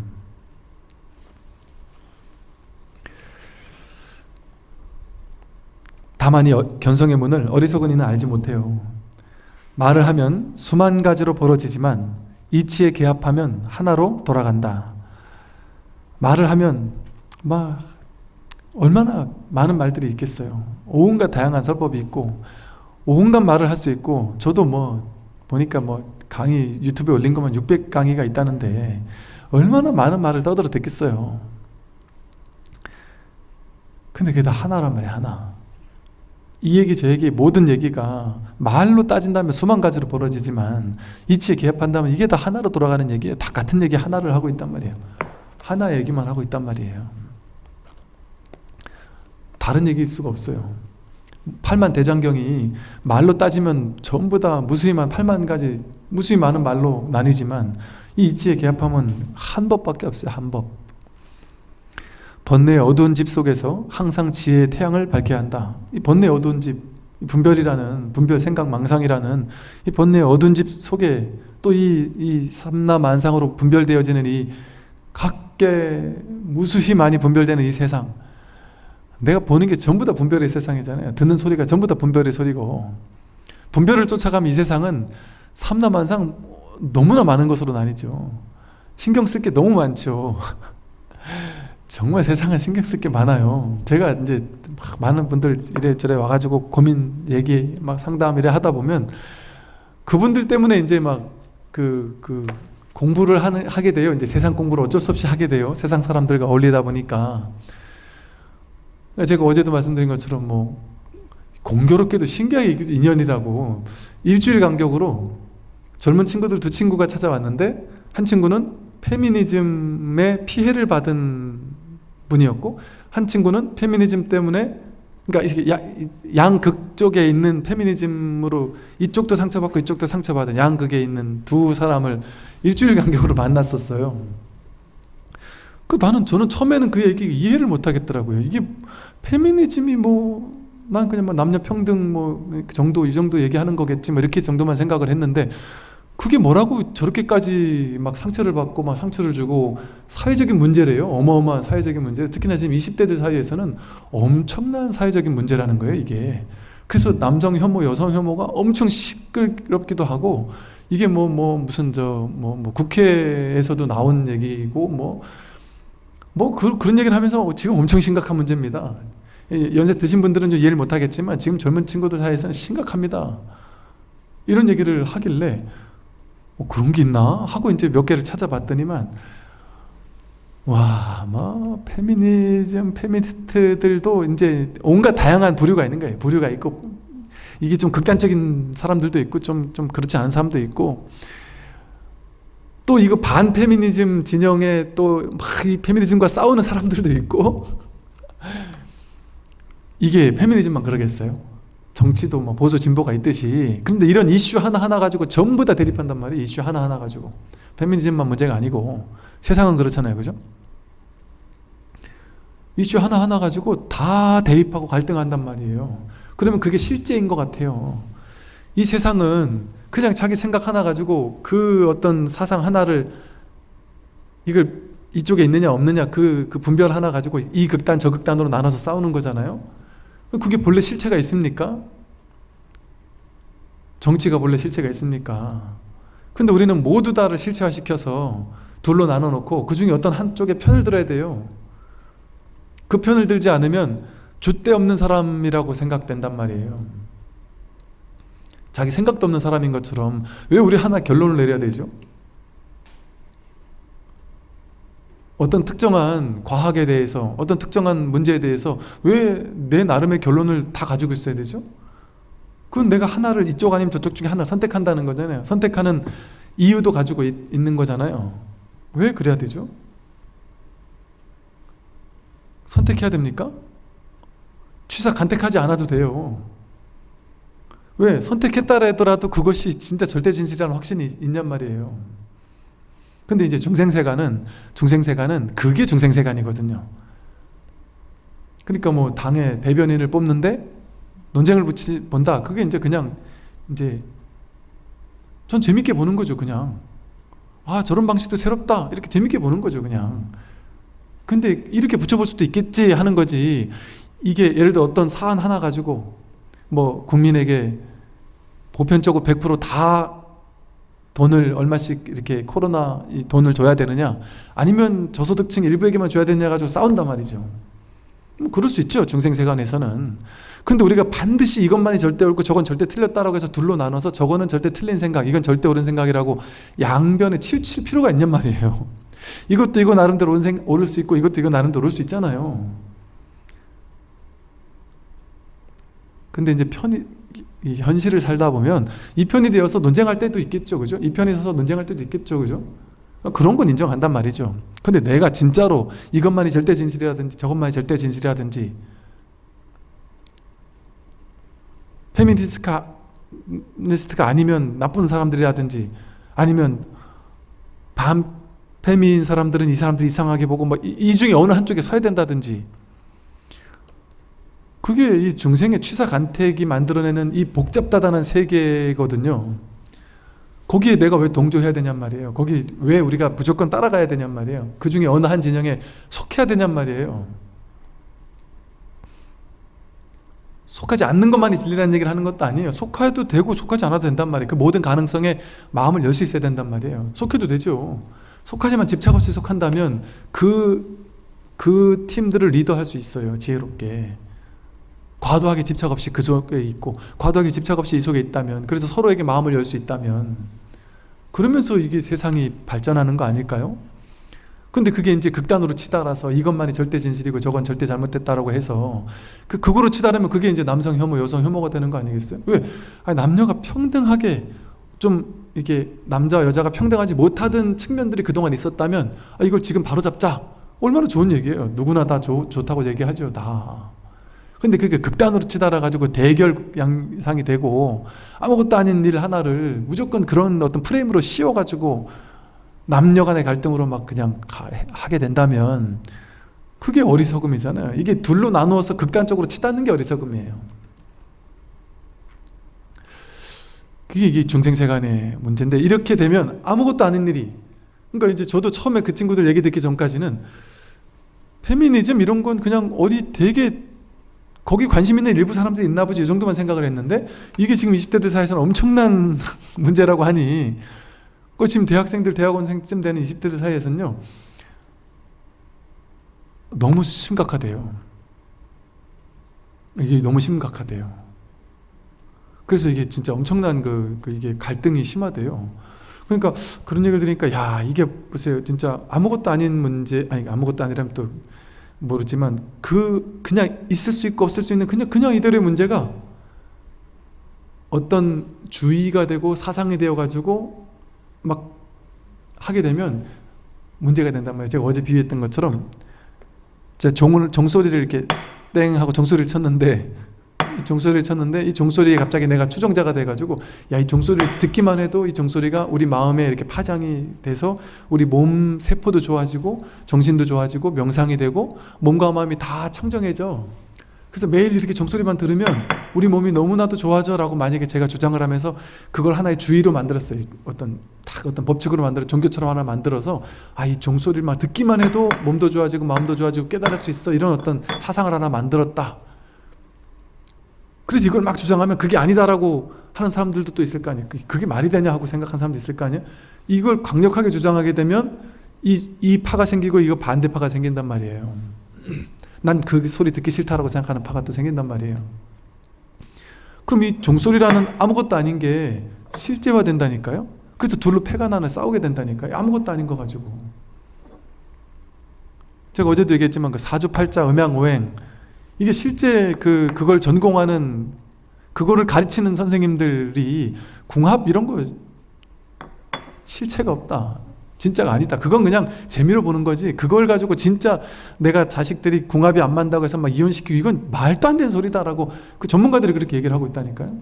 다만 이 어, 견성의 문을 어리석은 이는 알지 못해요. 말을 하면 수만 가지로 벌어지지만 이치에 개합하면 하나로 돌아간다. 말을 하면 막 얼마나 많은 말들이 있겠어요. 온갖 다양한 설법이 있고 온갖 말을 할 수 있고 저도 뭐 보니까 뭐 강의 유튜브에 올린 것만 600 강의가 있다는데 얼마나 많은 말을 떠들어 듣겠어요. 근데 그게 다 하나란 말이야 하나. 이 얘기 저 얘기 모든 얘기가 말로 따진다면 수만 가지로 벌어지지만 이치에 개합한다면 이게 다 하나로 돌아가는 얘기예요. 다 같은 얘기 하나를 하고 있단 말이에요. 하나 얘기만 하고 있단 말이에요 다른 얘기일 수가 없어요. 팔만 대장경이 말로 따지면 전부 다 무수히만 8만 가지 무수히 많은 말로 나뉘지만 이 이치의 개합함은 한 법밖에 없어요 한 법. 번뇌의 어두운 집 속에서 항상 지혜의 태양을 밝혀야 한다. 이 번뇌의 어두운 집 분별이라는 분별 생각 망상이라는 이 번뇌의 어두운 집 속에 또이 이 삼라만상으로 분별되어지는 이 각계 무수히 많이 분별되는 이 세상 내가 보는 게 전부 다 분별의 세상이잖아요. 듣는 소리가 전부 다 분별의 소리고. 분별을 쫓아가면 이 세상은 삼라만상 너무나 많은 것으로 나뉘죠. 신경 쓸 게 너무 많죠. 정말 세상은 신경 쓸 게 많아요. 제가 이제 많은 분들 이래저래 와가지고 고민 얘기 막 상담 이래 하다 보면 그분들 때문에 이제 막 그, 그 공부를 하는, 하게 돼요. 이제 세상 공부를 어쩔 수 없이 하게 돼요. 세상 사람들과 어울리다 보니까 제가 어제도 말씀드린 것처럼 뭐 공교롭게도 신기하게 인연이라고 일주일 간격으로 젊은 친구들 두 친구가 찾아왔는데 한 친구는 페미니즘의 피해를 받은 분이었고 한 친구는 페미니즘 때문에 그러니까 양극 쪽에 있는 페미니즘으로 이쪽도 상처받고 이쪽도 상처받은 양극에 있는 두 사람을 일주일 간격으로 만났었어요 그 나는 저는 처음에는 그 얘기 이해를 못 하겠더라고요. 이게 페미니즘이 뭐 난 그냥 뭐 남녀 평등 뭐 그 정도 이 정도 얘기하는 거겠지 뭐 이렇게 정도만 생각을 했는데 그게 뭐라고 저렇게까지 막 상처를 받고 막 상처를 주고 사회적인 문제래요. 어마어마한 사회적인 문제. 특히나 지금 20대들 사이에서는 엄청난 사회적인 문제라는 거예요 이게. 그래서 남성 혐오 여성 혐오가 엄청 시끄럽기도 하고 이게 뭐뭐 무슨 저뭐 뭐 국회에서도 나온 얘기고 뭐 뭐 그, 그런 얘기를 하면서 지금 엄청 심각한 문제입니다 이 연세 드신 분들은 좀 이해를 못하겠지만 지금 젊은 친구들 사이에서는 심각합니다 이런 얘기를 하길래 어, 그런 게 있나? 하고 이제 몇 개를 찾아봤더니만 와, 뭐 페미니즘, 페미니스트들도 이제 온갖 다양한 부류가 있는 거예요. 부류가 있고 이게 좀 극단적인 사람들도 있고 좀, 좀 그렇지 않은 사람도 있고 또 이거 반페미니즘 진영에 또 막 이 페미니즘과 싸우는 사람들도 있고. 이게 페미니즘만 그러겠어요? 정치도 뭐 보수 진보가 있듯이. 그런데 이런 이슈 하나하나 가지고 전부 다 대립한단 말이에요 이슈 하나하나 가지고. 페미니즘만 문제가 아니고. 세상은 그렇잖아요 그죠? 이슈 하나하나 가지고 다 대립하고 갈등한단 말이에요. 그러면 그게 실제인 것 같아요 이 세상은 그냥 자기 생각 하나 가지고 그 어떤 사상 하나를 이걸 이쪽에 있느냐 없느냐 그, 그 분별 하나 가지고 이 극단 저 극단으로 나눠서 싸우는 거잖아요 그게 본래 실체가 있습니까? 정치가 본래 실체가 있습니까? 근데 우리는 모두 다를 실체화시켜서 둘로 나눠 놓고 그 중에 어떤 한쪽에 편을 들어야 돼요 그 편을 들지 않으면 줏대 없는 사람이라고 생각된단 말이에요 자기 생각도 없는 사람인 것처럼 왜 우리 하나 결론을 내려야 되죠? 어떤 특정한 과학에 대해서 어떤 특정한 문제에 대해서 왜 내 나름의 결론을 다 가지고 있어야 되죠? 그건 내가 하나를 이쪽 아니면 저쪽 중에 하나 선택한다는 거잖아요 선택하는 이유도 가지고 있, 있는 거잖아요 왜 그래야 되죠? 선택해야 됩니까? 취사 간택하지 않아도 돼요 왜? 선택했다 하더라도 그것이 진짜 절대 진실이라는 확신이 있, 있냔 말이에요. 근데 이제 중생세관은 중생세관은 그게 중생세관이거든요. 그러니까 뭐 당의 대변인을 뽑는데 논쟁을 붙이 본다. 그게 이제 그냥 이제 전 재밌게 보는 거죠 그냥. 아 저런 방식도 새롭다. 이렇게 재밌게 보는 거죠 그냥. 근데 이렇게 붙여볼 수도 있겠지 하는 거지. 이게 예를 들어 어떤 사안 하나 가지고 뭐 국민에게 보편적으로 100%다 돈을 얼마씩 이렇게 코로나 이 돈을 줘야 되느냐 아니면 저소득층 일부에게만 줘야 되느냐 가지고 싸운단 말이죠. 뭐 그럴 수 있죠 중생세관에서는. 근데 우리가 반드시 이것만이 절대 옳고 저건 절대 틀렸다라고 해서 둘로 나눠서 저거는 절대 틀린 생각 이건 절대 옳은 생각이라고 양변에 치우칠 필요가 있냔 말이에요. 이것도 이거 나름대로 옳을 수 있고 이것도 이거 나름대로 옳을 수 있잖아요 근데 이제 편이 이 현실을 살다 보면 이 편이 되어서 논쟁할 때도 있겠죠 그죠? 이 편이 서서 논쟁할 때도 있겠죠 그죠? 그런 건 인정한단 말이죠 근데 내가 진짜로 이것만이 절대 진실이라든지 저것만이 절대 진실이라든지 페미니스트가 니스트가 아니면 나쁜 사람들이라든지 아니면 반페미인 사람들은 이 사람들 이상하게 보고 뭐이 중에 어느 한쪽에 서야 된다든지 그게 이 중생의 취사 간택이 만들어내는 이 복잡다단한 세계거든요. 거기에 내가 왜 동조해야 되냔 말이에요. 거기 왜 우리가 무조건 따라가야 되냔 말이에요. 그 중에 어느 한 진영에 속해야 되냔 말이에요. 속하지 않는 것만이 진리라는 얘기를 하는 것도 아니에요. 속해도 되고 속하지 않아도 된단 말이에요. 그 모든 가능성에 마음을 열 수 있어야 된단 말이에요. 속해도 되죠. 속하지만 집착 없이 속한다면 그, 그 팀들을 리더할 수 있어요. 지혜롭게 과도하게 집착 없이 그 속에 있고 과도하게 집착 없이 이 속에 있다면 그래서 서로에게 마음을 열 수 있다면 그러면서 이게 세상이 발전하는 거 아닐까요? 근데 그게 이제 극단으로 치달아서 이것만이 절대 진실이고 저건 절대 잘못됐다라고 해서 그 극으로 치달으면 그게 이제 남성 혐오, 여성 혐오가 되는 거 아니겠어요? 왜? 아니, 남녀가 평등하게 좀 이게 남자와 여자가 평등하지 못하던 측면들이 그동안 있었다면 아, 이걸 지금 바로 잡자. 얼마나 좋은 얘기예요. 누구나 다 좋, 좋다고 얘기하죠. 다. 근데 그게 극단으로 치달아가지고 대결 양상이 되고 아무것도 아닌 일 하나를 무조건 그런 어떤 프레임으로 씌워가지고 남녀 간의 갈등으로 막 그냥 가, 하게 된다면 그게 어리석음이잖아요. 이게 둘로 나누어서 극단적으로 치닫는 게 어리석음이에요. 그게 이게 중생세 간의 문제인데 이렇게 되면 아무것도 아닌 일이 그러니까 이제 저도 처음에 그 친구들 얘기 듣기 전까지는 페미니즘 이런 건 그냥 어디 되게 거기 관심 있는 일부 사람들이 있나 보지 이 정도만 생각을 했는데 이게 지금 20대들 사이에서는 엄청난 문제라고 하니 그 지금 대학생들 대학원생쯤 되는 20대들 사이에서는요 너무 심각하대요. 이게 너무 심각하대요. 그래서 이게 진짜 엄청난 그, 그 이게 갈등이 심하대요. 그러니까 그런 얘기를 들으니까 야 이게 보세요. 진짜 아무것도 아닌 문제 아니 아무것도 아니라면 또 모르지만 그 그냥 있을 수 있고 없을 수 있는 그냥 그냥 이대로의 문제가 어떤 주의가 되고 사상이 되어 가지고 막 하게 되면 문제가 된단 말이에요. 제가 어제 비유했던 것처럼 제가 종을, 종소리를 이렇게 땡 하고 종소리를 쳤는데 이 종소리를 쳤는데 이 종소리에 갑자기 내가 추종자가 돼가지고 야 이 종소리를 듣기만 해도 이 종소리가 우리 마음에 이렇게 파장이 돼서 우리 몸 세포도 좋아지고 정신도 좋아지고 명상이 되고 몸과 마음이 다 청정해져. 그래서 매일 이렇게 종소리만 들으면 우리 몸이 너무나도 좋아져 라고 만약에 제가 주장을 하면서 그걸 하나의 주의로 만들었어요. 어떤 딱 어떤 법칙으로 만들어 종교처럼 하나 만들어서 아 이 종소리만 듣기만 해도 몸도 좋아지고 마음도 좋아지고 깨달을 수 있어. 이런 어떤 사상을 하나 만들었다 그래서 이걸 막 주장하면 그게 아니다라고 하는 사람들도 또 있을 거 아니에요. 그게 말이 되냐 하고 생각하는 사람도 있을 거 아니에요. 이걸 강력하게 주장하게 되면 이, 이 파가 생기고 이거 반대파가 생긴단 말이에요. 난 그 소리 듣기 싫다라고 생각하는 파가 또 생긴단 말이에요. 그럼 이 종소리라는 아무것도 아닌 게 실제화된다니까요? 그래서 둘로 패가 나는 싸우게 된다니까요? 아무것도 아닌 거 가지고. 제가 어제도 얘기했지만 그 사주팔자 음양오행 이게 실제 그 그걸 전공하는 그거를 가르치는 선생님들이 궁합 이런 거 실체가 없다. 진짜가 아니다. 그건 그냥 재미로 보는 거지. 그걸 가지고 진짜 내가 자식들이 궁합이 안 맞다고 해서 막 이혼시키고 이건 말도 안 되는 소리다라고 그 전문가들이 그렇게 얘기를 하고 있다니까요.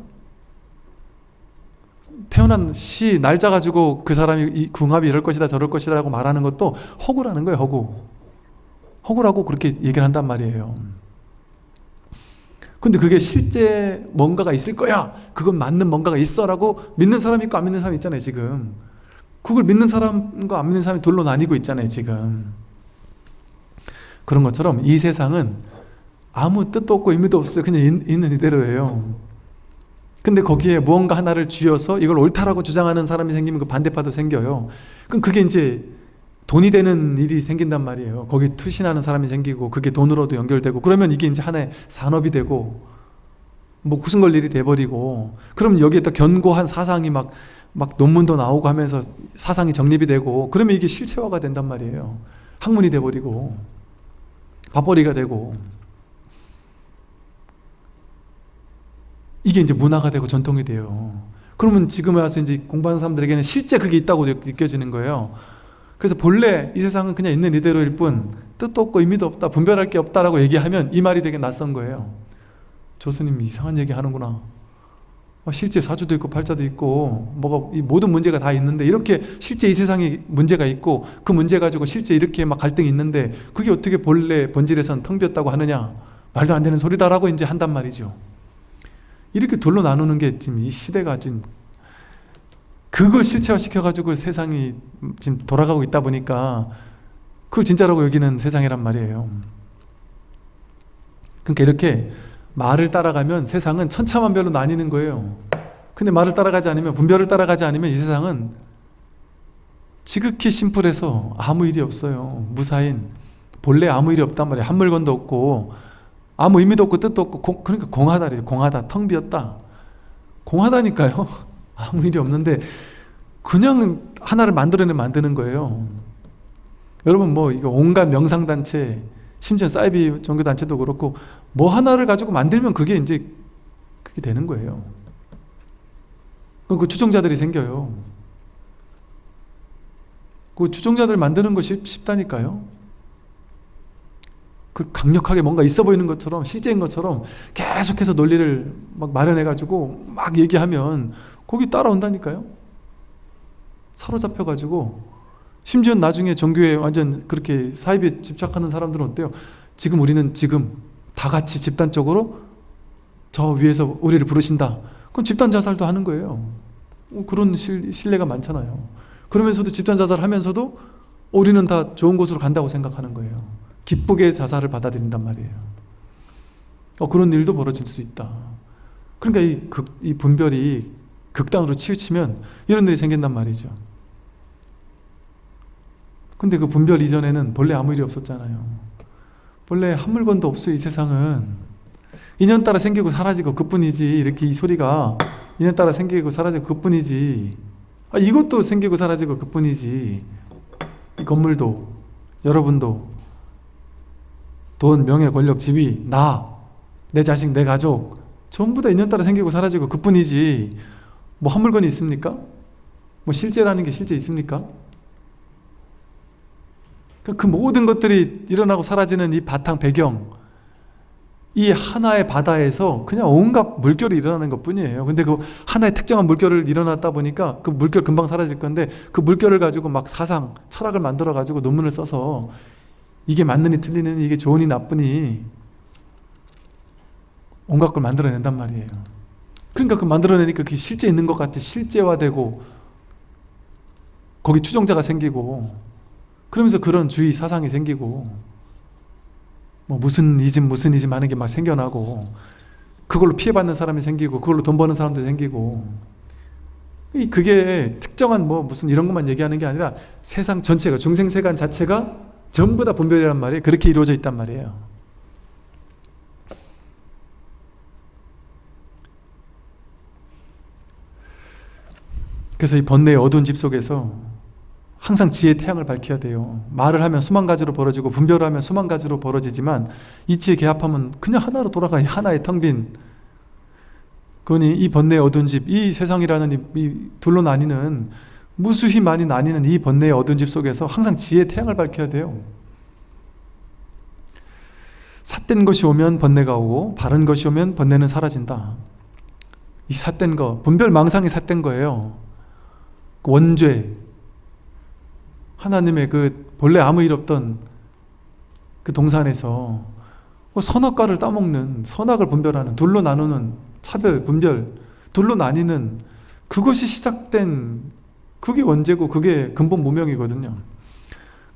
태어난 시 날짜 가지고 그 사람이 이 궁합이 이럴 것이다 저럴 것이라고 말하는 것도 허구라는 거예요. 허구. 허구라고 그렇게 얘기를 한단 말이에요. 근데 그게 실제 뭔가가 있을 거야. 그건 맞는 뭔가가 있어 라고 믿는 사람이 있고 안 믿는 사람이 있잖아요 지금. 그걸 믿는 사람과 안 믿는 사람이 둘로 나뉘고 있잖아요 지금. 그런 것처럼 이 세상은 아무 뜻도 없고 의미도 없어요. 그냥 있는 이대로예요. 근데 거기에 무언가 하나를 쥐어서 이걸 옳다라고 주장하는 사람이 생기면 그 반대파도 생겨요. 그럼 그게 이제 돈이 되는 일이 생긴단 말이에요. 거기 투신하는 사람이 생기고 그게 돈으로도 연결되고 그러면 이게 이제 하나의 산업이 되고 뭐 무슨 걸 일이 돼버리고 그럼 여기에다 견고한 사상이 막, 막 논문도 나오고 하면서 사상이 정립이 되고 그러면 이게 실체화가 된단 말이에요. 학문이 돼버리고 밥벌이가 되고 이게 이제 문화가 되고 전통이 돼요. 그러면 지금 와서 이제 공부하는 사람들에게는 실제 그게 있다고 느껴지는 거예요 그래서 본래 이 세상은 그냥 있는 이대로일 뿐 뜻도 없고 의미도 없다 분별할 게 없다라고 얘기하면 이 말이 되게 낯선 거예요. 조수님 이상한 얘기 하는구나. 아, 실제 사주도 있고 팔자도 있고 뭐가 이 모든 문제가 다 있는데 이렇게 실제 이 세상에 문제가 있고 그 문제 가지고 실제 이렇게 막 갈등이 있는데 그게 어떻게 본래 본질에선 텅 비었다고 하느냐? 말도 안 되는 소리다라고 이제 한단 말이죠. 이렇게 둘로 나누는 게 지금 이 시대가 지금 그걸 실체화 시켜가지고 세상이 지금 돌아가고 있다 보니까 그걸 진짜라고 여기는 세상이란 말이에요. 그러니까 이렇게 말을 따라가면 세상은 천차만별로 나뉘는 거예요. 근데 말을 따라가지 않으면 분별을 따라가지 않으면 이 세상은 지극히 심플해서 아무 일이 없어요. 무사인. 본래 아무 일이 없단 말이에요. 한 물건도 없고 아무 의미도 없고 뜻도 없고 공, 그러니까 공하다 공하다. 텅 비었다. 공하다니까요 아무 일이 없는데 그냥 하나를 만들어내 만드는 거예요. 여러분 뭐 이거 온갖 명상단체 심지어 사이비 종교단체도 그렇고 뭐 하나를 가지고 만들면 그게 이제 그게 되는 거예요. 그럼 그 추종자들이 생겨요. 그 추종자들 만드는 것이 쉽다니까요. 그 강력하게 뭔가 있어 보이는 것처럼 실제인 것처럼 계속해서 논리를 막 마련해 가지고 막 얘기하면 거기 따라온다니까요. 사로잡혀 가지고 심지어 나중에 종교에 완전 그렇게 사입에 집착하는 사람들은 어때요? 지금 우리는 지금 다 같이 집단적으로 저 위에서 우리를 부르신다. 그럼 집단 자살도 하는 거예요. 어, 그런 실, 신뢰가 많잖아요. 그러면서도 집단 자살을 하면서도 우리는 다 좋은 곳으로 간다고 생각하는 거예요. 기쁘게 자살을 받아들인단 말이에요. 어, 그런 일도 벌어질 수 있다. 그러니까 이, 극, 이 분별이 극단으로 치우치면 이런 일이 생긴단 말이죠. 근데 그 분별 이전에는 본래 아무 일이 없었잖아요. 본래 한 물건도 없어요 이 세상은. 인연 따라 생기고 사라지고 그뿐이지. 이렇게 이 소리가 인연 따라 생기고 사라지고 그뿐이지. 아, 이것도 생기고 사라지고 그뿐이지. 이 건물도 여러분도 돈, 명예, 권력, 지위, 나, 내 자식, 내 가족 전부 다 인연 따라 생기고 사라지고 그뿐이지 뭐 한 물건이 있습니까? 뭐 실제라는 게 실제 있습니까? 그 모든 것들이 일어나고 사라지는 이 바탕 배경 이 하나의 바다에서 그냥 온갖 물결이 일어나는 것 뿐이에요 근데 그 하나의 특정한 물결을 일어났다 보니까 그 물결 금방 사라질 건데 그 물결을 가지고 막 사상, 철학을 만들어 가지고 논문을 써서 이게 맞느니 틀리느니 이게 좋으니 나쁘니 온갖 걸 만들어낸단 말이에요 그러니까 그 만들어내니까 그게 실제 있는 것 같아. 실제화되고 거기 추종자가 생기고 그러면서 그런 주의 사상이 생기고 뭐 무슨 이즘 무슨 이즘 하는 게 막 생겨나고 그걸로 피해받는 사람이 생기고 그걸로 돈 버는 사람도 생기고 그게 특정한 뭐 무슨 이런 것만 얘기하는 게 아니라 세상 전체가 중생세간 자체가 전부 다 분별이란 말이에요. 그렇게 이루어져 있단 말이에요 그래서 이 번뇌의 어두운 집 속에서 항상 지혜의 태양을 밝혀야 돼요. 말을 하면 수만 가지로 벌어지고 분별을 하면 수만 가지로 벌어지지만 이치의 개합하면 그냥 하나로 돌아가 하나의 텅빈. 그러니 이 번뇌의 어두운 집, 이 세상이라는 이, 이 둘로 나뉘는 무수히 많이 나뉘는 이 번뇌의 어두운 집 속에서 항상 지혜의 태양을 밝혀야 돼요. 삿된 것이 오면 번뇌가 오고 바른 것이 오면 번뇌는 사라진다. 이 삿된 거, 분별망상이 삿된 거예요 원죄, 하나님의 그 본래 아무 일 없던 그 동산에서 그 선악과를 따먹는 선악을 분별하는 둘로 나누는 차별, 분별 둘로 나뉘는 그것이 시작된 그게 원죄고 그게 근본 무명이거든요.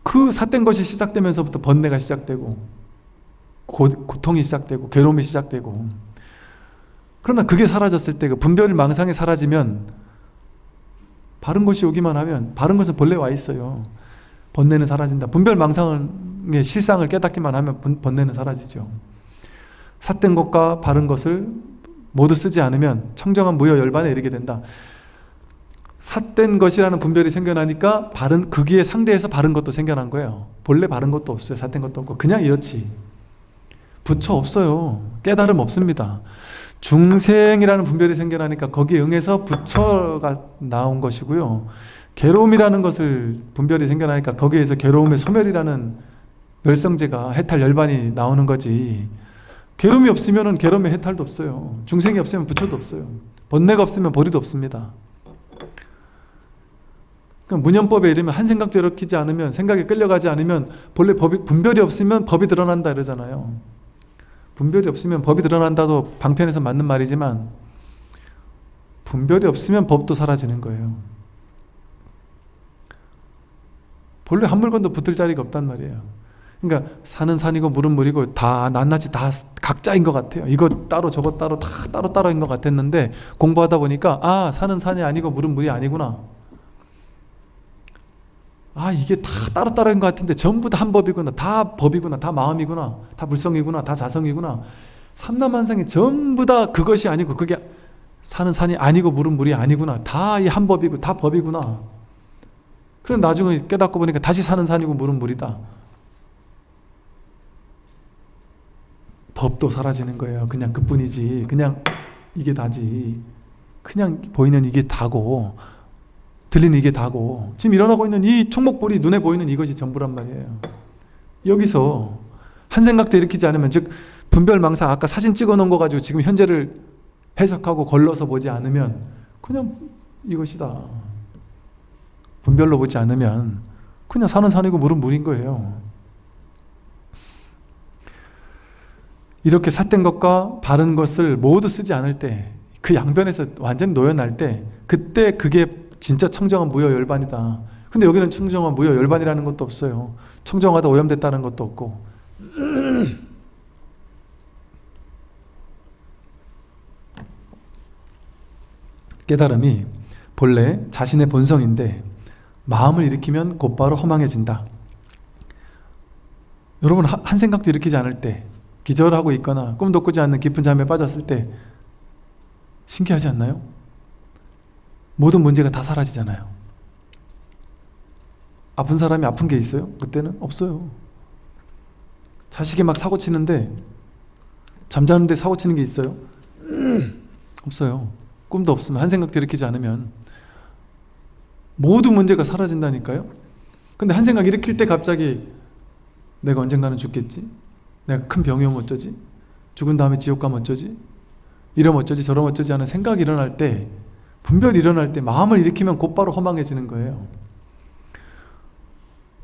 그 삿된 것이 시작되면서부터 번뇌가 시작되고 고, 고통이 시작되고 괴로움이 시작되고 그러나 그게 사라졌을 때 그 분별 망상이 사라지면 바른 것이 오기만 하면 바른 것은 본래 와 있어요. 번뇌는 사라진다. 분별망상의 실상을 깨닫기만 하면 번뇌는 사라지죠. 삿된 것과 바른 것을 모두 쓰지 않으면 청정한 무여 열반에 이르게 된다. 삿된 것이라는 분별이 생겨나니까 바른 거기에 상대해서 바른 것도 생겨난 거예요. 본래 바른 것도 없어요. 삿된 것도 없고. 그냥 이렇지. 부처 없어요. 깨달음 없습니다 중생이라는 분별이 생겨나니까 거기에 응해서 부처가 나온 것이고요. 괴로움이라는 것을 분별이 생겨나니까 거기에서 괴로움의 소멸이라는 멸성제가 해탈 열반이 나오는 거지. 괴로움이 없으면 괴로움의 해탈도 없어요. 중생이 없으면 부처도 없어요. 번뇌가 없으면 보리도 없습니다. 그러니까 문연법에 이르면 한 생각도 일으키지 않으면 생각에 끌려가지 않으면 본래 법이, 분별이 없으면 법이 드러난다 이러잖아요 분별이 없으면 법이 드러난다도 방편에서 맞는 말이지만 분별이 없으면 법도 사라지는 거예요. 본래 한 물건도 붙을 자리가 없단 말이에요. 그러니까 산은 산이고 물은 물이고 다 낱낱이 다 각자인 것 같아요. 이거 따로 저거 따로 다 따로 따로인 것 같았는데 공부하다 보니까 아 산은 산이 아니고 물은 물이 아니구나 아 이게 다 따로따로인 것 같은데 전부 다 한 법이구나. 다 법이구나. 다 마음이구나. 다 불성이구나. 다 자성이구나. 삼남한상이 전부 다 그것이 아니고 그게 산은 산이 아니고 물은 물이 아니구나. 다 이 한 법이고 다 법이구나. 그럼 나중에 깨닫고 보니까 다시 산은 산이고 물은 물이다. 법도 사라지는 거예요. 그냥 그뿐이지. 그냥 이게 다지. 그냥 보이는 이게 다고 들리는 이게 다고 지금 일어나고 있는 이 총목불이 눈에 보이는 이것이 전부란 말이에요. 여기서 한 생각도 일으키지 않으면 즉 분별망상 아까 사진 찍어 놓은 거 가지고 지금 현재를 해석하고 걸러서 보지 않으면 그냥 이것이다. 분별로 보지 않으면 그냥 산은 산이고 물은 물인 거예요. 이렇게 삿된 것과 바른 것을 모두 쓰지 않을 때 그 양변에서 완전 노연할 때 그때 그게 진짜 청정한 무효 열반이다. 근데 여기는 청정한 무효 열반이라는 것도 없어요. 청정하다 오염됐다는 것도 없고. 깨달음이 본래 자신의 본성인데 마음을 일으키면 곧바로 허망해진다. 여러분 한 생각도 일으키지 않을 때 기절하고 있거나 꿈도 꾸지 않는 깊은 잠에 빠졌을 때 신기하지 않나요? 모든 문제가 다 사라지잖아요. 아픈 사람이 아픈 게 있어요? 그때는? 없어요. 자식이 막 사고 치는데 잠자는데 사고 치는 게 있어요? 없어요. 꿈도 없으면 한 생각도 일으키지 않으면. 모든 문제가 사라진다니까요? 근데 한 생각 일으킬 때 갑자기 내가 언젠가는 죽겠지? 내가 큰 병이 오면 어쩌지? 죽은 다음에 지옥 가면 어쩌지? 이러면 어쩌지? 저러면 어쩌지? 하는 생각이 일어날 때 분별이 일어날 때 마음을 일으키면 곧바로 허망해지는 거예요.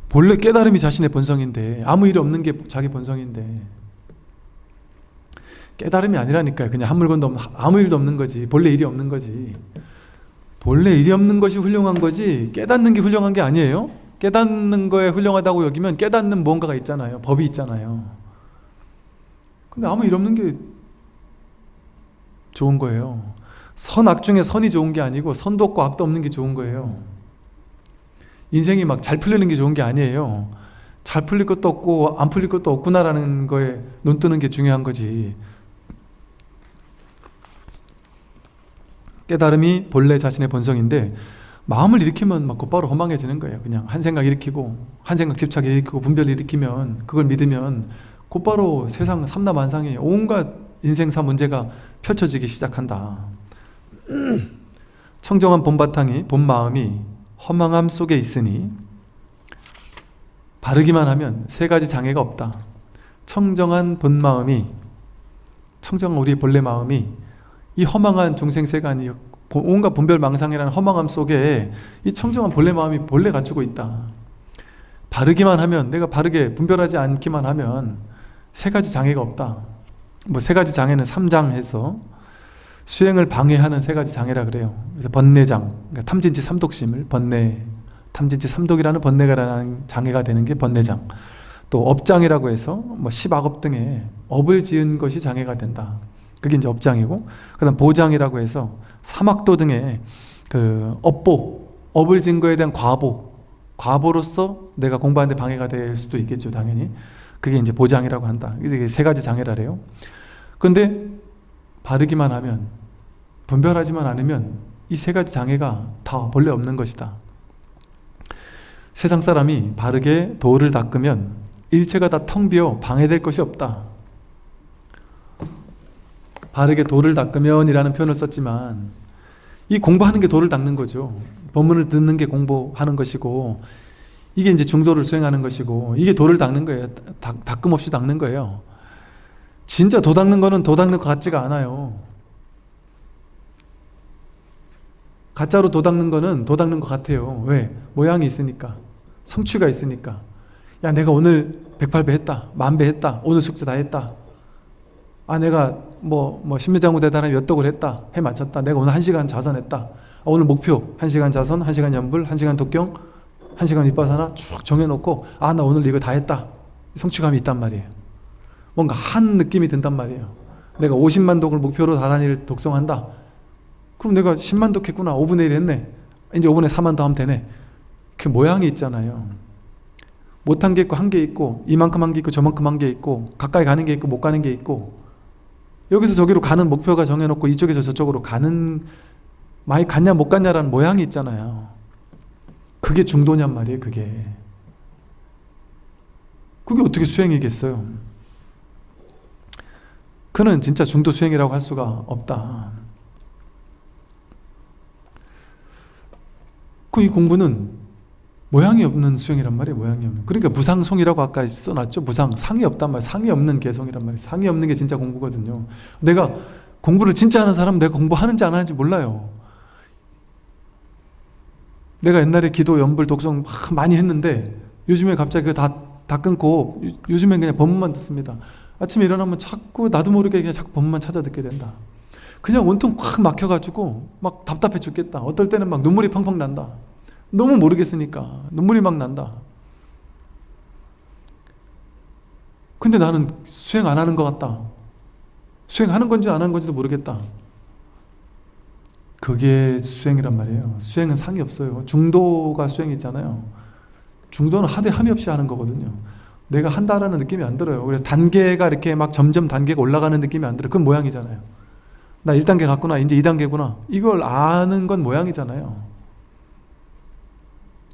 본래 깨달음이 자신의 본성인데 아무 일 없는 게 자기 본성인데 깨달음이 아니라니까요. 그냥 한 물건도 아무 일도 없는 거지. 본래 일이 없는 거지. 본래 일이 없는 것이 훌륭한 거지 깨닫는 게 훌륭한 게 아니에요. 깨닫는 거에 훌륭하다고 여기면 깨닫는 뭔가가 있잖아요. 법이 있잖아요. 근데 아무 일 없는 게 좋은 거예요 선악 중에 선이 좋은 게 아니고 선도 없고 악도 없는 게 좋은 거예요. 인생이 막 잘 풀리는 게 좋은 게 아니에요. 잘 풀릴 것도 없고 안 풀릴 것도 없구나라는 거에 눈 뜨는 게 중요한 거지. 깨달음이 본래 자신의 본성인데 마음을 일으키면 막 곧바로 허망해지는 거예요. 그냥 한 생각 일으키고 한 생각 집착 일으키고 분별 일으키면 그걸 믿으면 곧바로 세상 삼라만상에 온갖 인생사 문제가 펼쳐지기 시작한다 청정한 본바탕이 본 마음이 허망함 속에 있으니 바르기만 하면 세 가지 장애가 없다. 청정한 본 마음이 청정한 우리 본래 마음이 이 허망한 중생세간이 온갖 분별망상이라는 허망함 속에 이 청정한 본래 마음이 본래 갖추고 있다. 바르기만 하면 내가 바르게 분별하지 않기만 하면 세 가지 장애가 없다. 뭐 세 가지 장애는 3장 해서 수행을 방해하는 세 가지 장애라 그래요. 그래서 번뇌장 그러니까 탐진치 삼독심을 번뇌 탐진치 삼독이라는 번뇌가라는 장애가 되는 게 번뇌장. 또 업장이라고 해서 뭐 십악업 등의 업을 지은 것이 장애가 된다. 그게 이제 업장이고 그 다음 보장이라고 해서 사막도 등의 그 업보 업을 진 거에 대한 과보 과보로서 내가 공부하는데 방해가 될 수도 있겠죠 당연히. 그게 이제 보장이라고 한다. 이게 세 가지 장애라래요. 근데 바르기만 하면 분별하지만 않으면 이 세 가지 장애가 다 본래 없는 것이다. 세상 사람이 바르게 도를 닦으면 일체가 다 텅 비어 방해될 것이 없다. 바르게 도를 닦으면 이라는 표현을 썼지만 이 공부하는 게 도를 닦는 거죠. 법문을 듣는 게 공부하는 것이고 이게 이제 중도를 수행하는 것이고 이게 도를 닦는 거예요. 닦, 닦음 없이 닦는 거예요 진짜 도 닦는 거는 도 닦는 것 같지가 않아요. 가짜로 도 닦는 거는 도 닦는 것 같아요. 왜? 모양이 있으니까. 성취가 있으니까. 야 내가 오늘 108배 했다. 만배 했다. 오늘 숙제 다 했다. 아 내가 뭐, 뭐 신미장구 대단한 몇 독을 했다. 해 맞췄다. 내가 오늘 1시간 자선했다. 아, 오늘 목표. 1시간 자선, 1시간 연불, 1시간 독경 1시간 윗바사나 쭉 정해놓고 아 나 오늘 이거 다 했다. 성취감이 있단 말이에요 뭔가 한 느낌이 든단 말이에요. 내가 50만 독을 목표로 다단일 독성한다. 그럼 내가 10만 독 했구나. 5분의 1 했네. 이제 5분의 4만 더 하면 되네. 그 모양이 있잖아요. 못한 게 있고 한 게 있고 이만큼 한 게 있고 저만큼 한 게 있고 가까이 가는 게 있고 못 가는 게 있고 여기서 저기로 가는 목표가 정해놓고 이쪽에서 저쪽으로 가는 많이 갔냐 못 갔냐라는 모양이 있잖아요. 그게 중도냔 말이에요 그게. 그게 어떻게 수행이겠어요 그는 진짜 중도 수행이라고 할 수가 없다. 그 이 공부는 모양이 없는 수행이란 말이에요 모양이 없는. 그러니까 무상송이라고 아까 써놨죠? 무상 상이 없단 말이에요 상이 없는 개성이란 말이에요. 상이 없는 게 진짜 공부거든요. 내가 공부를 진짜 하는 사람은 내가 공부하는지 안 하는지 몰라요. 내가 옛날에 기도, 연불, 독성 많이 했는데 요즘에 갑자기 그거 다, 다 끊고 요즘엔 그냥 법문만 듣습니다 아침에 일어나면 자꾸 나도 모르게 그냥 자꾸 법문만 찾아 듣게 된다. 그냥 온통 꽉 막혀가지고 막 답답해 죽겠다. 어떨 때는 막 눈물이 펑펑 난다. 너무 모르겠으니까 눈물이 막 난다. 근데 나는 수행 안 하는 것 같다. 수행하는 건지 안 하는 건지도 모르겠다. 그게 수행이란 말이에요. 수행은 상이 없어요. 중도가 수행이잖아요. 중도는 하되 함이 없이 하는 거거든요 내가 한다라는 느낌이 안 들어요. 그래서 단계가 이렇게 막 점점 단계가 올라가는 느낌이 안 들어요. 그건 모양이잖아요. 나 1단계 갔구나 이제 2단계구나. 이걸 아는 건 모양이잖아요.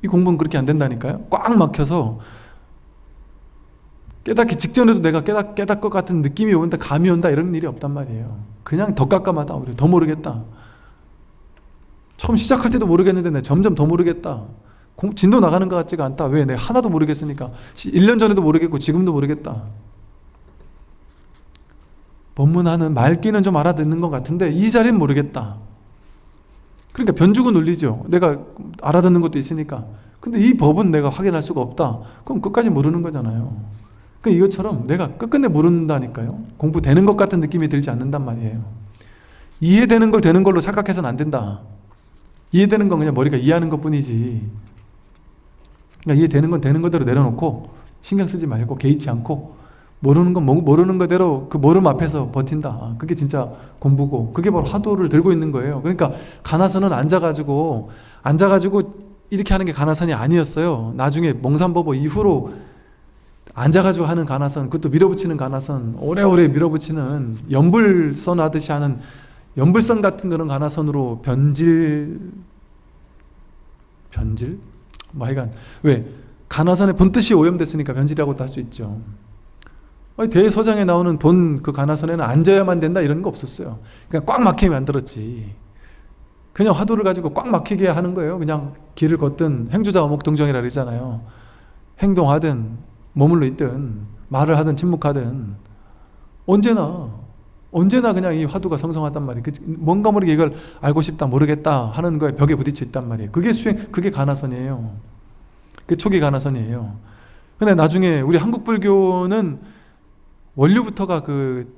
이 공부는 그렇게 안 된다니까요. 꽉 막혀서 깨닫기 직전에도 내가 깨닫, 깨닫 것 같은 느낌이 온다 감이 온다 이런 일이 없단 말이에요. 그냥 더 깜깜하다. 우리 더 모르겠다. 처음 시작할 때도 모르겠는데 내 점점 더 모르겠다 공, 진도 나가는 것 같지가 않다. 왜? 내가 하나도 모르겠으니까. 1년 전에도 모르겠고 지금도 모르겠다. 법문하는 말귀는 좀 알아듣는 것 같은데 이 자리는 모르겠다. 그러니까 변죽은 울리죠. 내가 알아듣는 것도 있으니까. 근데 이 법은 내가 확인할 수가 없다. 그럼 끝까지 모르는 거잖아요. 그 이것처럼 내가 끝끝내 모른다니까요. 공부되는 것 같은 느낌이 들지 않는단 말이에요. 이해되는 걸 되는 걸로 착각해서는 안 된다. 이해되는 건 그냥 머리가 이해하는 것 뿐이지 그러니까 이해 되는 건 되는 거대로 내려놓고 신경 쓰지 말고 개의치 않고 모르는 건 모르는 거대로 그 모름 앞에서 버틴다. 그게 진짜 공부고 그게 바로 화두를 들고 있는 거예요. 그러니까 가나선은 앉아가지고 앉아가지고 이렇게 하는 게 가나선이 아니었어요. 나중에 몽산법보 이후로 앉아가지고 하는 가나선 그것도 밀어붙이는 가나선 오래오래 밀어붙이는 연불선 하듯이 하는 연불선 같은 그런 가나선으로 변질 변질? 뭐 하여간. 왜? 가나선의 본뜻이 오염됐으니까 변질이라고도 할 수 있죠. 대서장에 나오는 본 그 가나선에는 앉아야만 된다 이런 거 없었어요. 그냥 꽉 막히게 만들었지. 그냥 화두를 가지고 꽉 막히게 하는 거예요. 그냥 길을 걷든 행주자 어목동정이라 그러잖아요. 행동하든 머물러 있든 말을 하든 침묵하든. 언제나 언제나 그냥 이 화두가 성성하단 말이에요 뭔가 모르게 이걸 알고 싶다 모르겠다 하는 거에 벽에 부딪혀 있단 말이에요 그게 수행 그게 가나선이에요 그 초기 가나선이에요 근데 나중에 우리 한국 불교는 원류부터가 그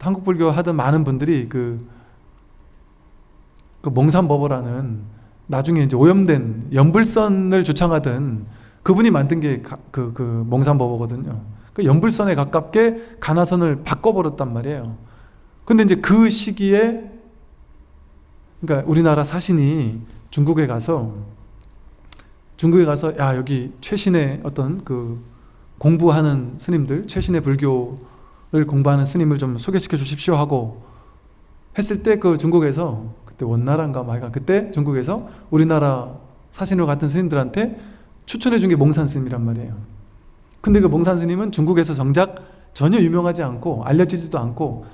한국 불교 하던 많은 분들이 그, 그 몽산법어라는 나중에 이제 오염된 연불선을 주창하던 그분이 만든 게그그 몽산법어거든요. 그 연불선에 가깝게 가나선을 바꿔버렸단 말이에요. 근데 이제 그 시기에 그러니까 우리나라 사신이 중국에 가서 중국에 가서 야 여기 최신의 어떤 그 공부하는 스님들 최신의 불교를 공부하는 스님을 좀 소개시켜 주십시오 하고 했을 때 그 중국에서 그때 원나라인가 말가 그때 중국에서 우리나라 사신으로 같은 스님들한테 추천해 준 게 몽산 스님이란 말이에요. 근데 그 몽산 스님은 중국에서 정작 전혀 유명하지 않고 알려지지도 않고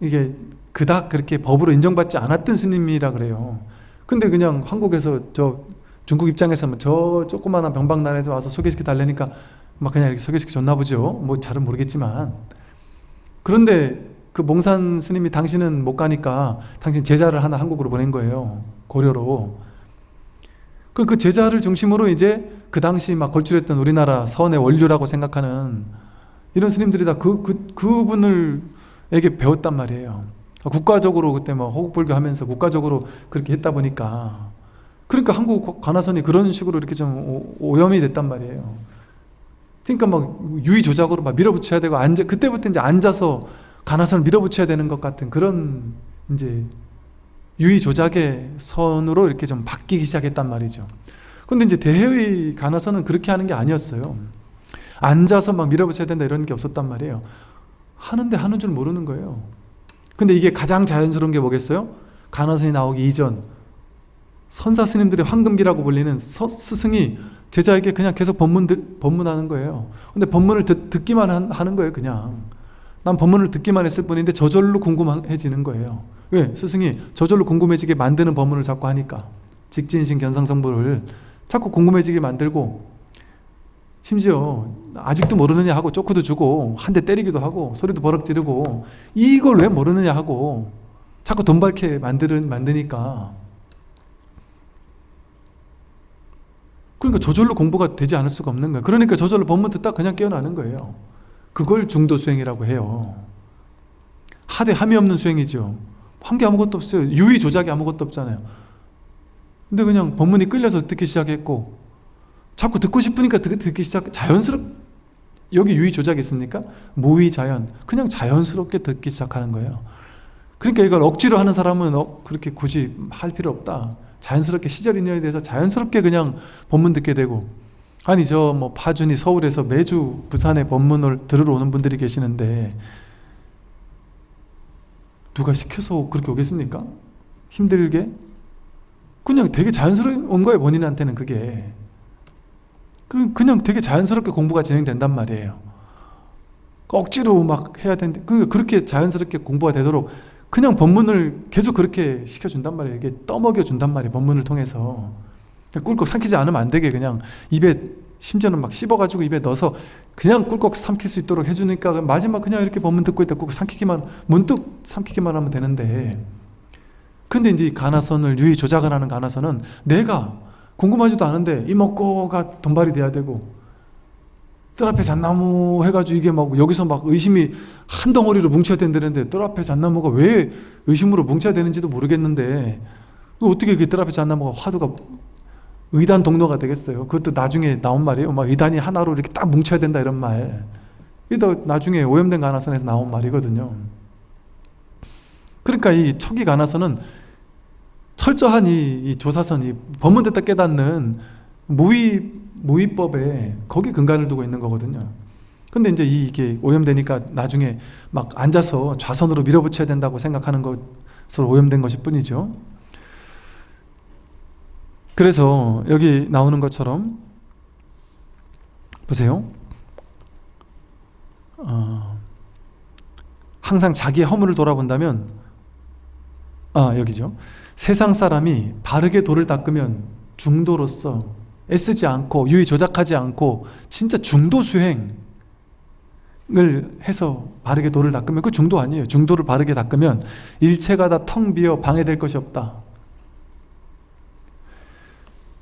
이게 그닥 그렇게 법으로 인정받지 않았던 스님이라 그래요. 근데 그냥 한국에서 저 중국 입장에서는 저 조그마한 병박난에서 와서 소개시켜 달래니까 막 그냥 이렇게 소개시켜 줬나 보죠. 뭐 잘은 모르겠지만. 그런데 그 몽산 스님이 당신은 못 가니까 당신 제자를 하나 한국으로 보낸 거예요. 고려로. 그, 그 제자를 중심으로 이제 그 당시 막 걸출했던 우리나라 서원의 원류라고 생각하는 이런 스님들이 다 그, 그, 그분을 에게 배웠단 말이에요 국가적으로 그때 막 호국불교 하면서 국가적으로 그렇게 했다 보니까 그러니까 한국 관화선이 그런 식으로 이렇게 좀 오염이 됐단 말이에요 그러니까 막 유의 조작으로 막 밀어붙여야 되고 앉아 그때부터 이제 앉아서 가나선을 밀어붙여야 되는 것 같은 그런 이제 유의 조작의 선으로 이렇게 좀 바뀌기 시작했단 말이죠. 근데 이제 대회의 가나선은 그렇게 하는 게 아니었어요. 앉아서 막 밀어붙여야 된다 이런 게 없었단 말이에요. 하는데 하는 줄 모르는 거예요. 근데 이게 가장 자연스러운 게 뭐겠어요? 가나선이 나오기 이전 선사 스님들의 황금기라고 불리는 서, 스승이 제자에게 그냥 계속 법문 법문하는 거예요. 근데 법문을 듣, 듣기만 하는 거예요, 그냥. 난 법문을 듣기만 했을 뿐인데 저절로 궁금해지는 거예요. 왜? 스승이 저절로 궁금해지게 만드는 법문을 자꾸 하니까. 직진신 견상성불을 자꾸 궁금해지게 만들고 심지어 아직도 모르느냐 하고 쪼크도 주고 한 대 때리기도 하고 소리도 버럭 지르고 이걸 왜 모르느냐 하고 자꾸 돈 밝게 만드는, 만드니까. 그러니까 저절로 공부가 되지 않을 수가 없는 거예요. 그러니까 저절로 법문 듣다 그냥 깨어나는 거예요. 그걸 중도 수행이라고 해요. 하되 함이 없는 수행이죠 한 게 아무것도 없어요. 유의 조작이 아무것도 없잖아요. 근데 그냥 법문이 끌려서 듣기 시작했고 자꾸 듣고 싶으니까 듣, 듣기 시작 자연스럽 여기 유의 조작이 있습니까? 무의 자연 그냥 자연스럽게 듣기 시작하는 거예요. 그러니까 이걸 억지로 하는 사람은 어, 그렇게 굳이 할 필요 없다. 자연스럽게 시절 인연에 대해서 자연스럽게 그냥 법문 듣게 되고 아니 저 뭐 파준이 서울에서 매주 부산에 법문을 들으러 오는 분들이 계시는데 누가 시켜서 그렇게 오겠습니까? 힘들게? 그냥 되게 자연스러운 거예요 본인한테는 그게 그, 그냥 되게 자연스럽게 공부가 진행된단 말이에요. 억지로 막 해야 되는데 그, 그렇게 자연스럽게 공부가 되도록 그냥 법문을 계속 그렇게 시켜준단 말이에요. 이게 떠먹여 준단 말이에요 법문을 통해서. 꿀꺽 삼키지 않으면 안 되게 그냥 입에 심지어는 막 씹어가지고 입에 넣어서 그냥 꿀꺽 삼킬 수 있도록 해주니까 마지막 그냥 이렇게 법문 듣고 있다 꿀꺽 삼키기만 문득 삼키기만 하면 되는데. 근데 이제 가나선을 유의 조작을 하는 가나선은 내가 궁금하지도 않은데 이 먹고가 돈발이 돼야 되고 뜰 앞에 잣나무 해가지고 이게 막 여기서 막 의심이 한 덩어리로 뭉쳐야 된다는데 뜰 앞에 잣나무가 왜 의심으로 뭉쳐야 되는지도 모르겠는데 어떻게 그 뜰 앞에 잣나무가 화두가 의단 동로가 되겠어요? 그것도 나중에 나온 말이에요. 막 의단이 하나로 이렇게 딱 뭉쳐야 된다 이런 말. 이게 더 나중에 오염된 가나선에서 나온 말이거든요. 그러니까 이 초기 가나선은 철저한 이, 이 조사선이 법문됐다 깨닫는 무의, 무의법에 거기 근간을 두고 있는 거거든요. 근데 이제 이게 오염되니까 나중에 막 앉아서 좌선으로 밀어붙여야 된다고 생각하는 것으로 오염된 것일 뿐이죠. 그래서 여기 나오는 것처럼 보세요. 어, 항상 자기의 허물을 돌아본다면 아 여기죠 세상 사람이 바르게 돌을 닦으면 중도로서 애쓰지 않고 유의 조작하지 않고 진짜 중도 수행을 해서 바르게 돌을 닦으면 그 중도 아니에요. 중도를 바르게 닦으면 일체가 다 텅 비어 방해될 것이 없다.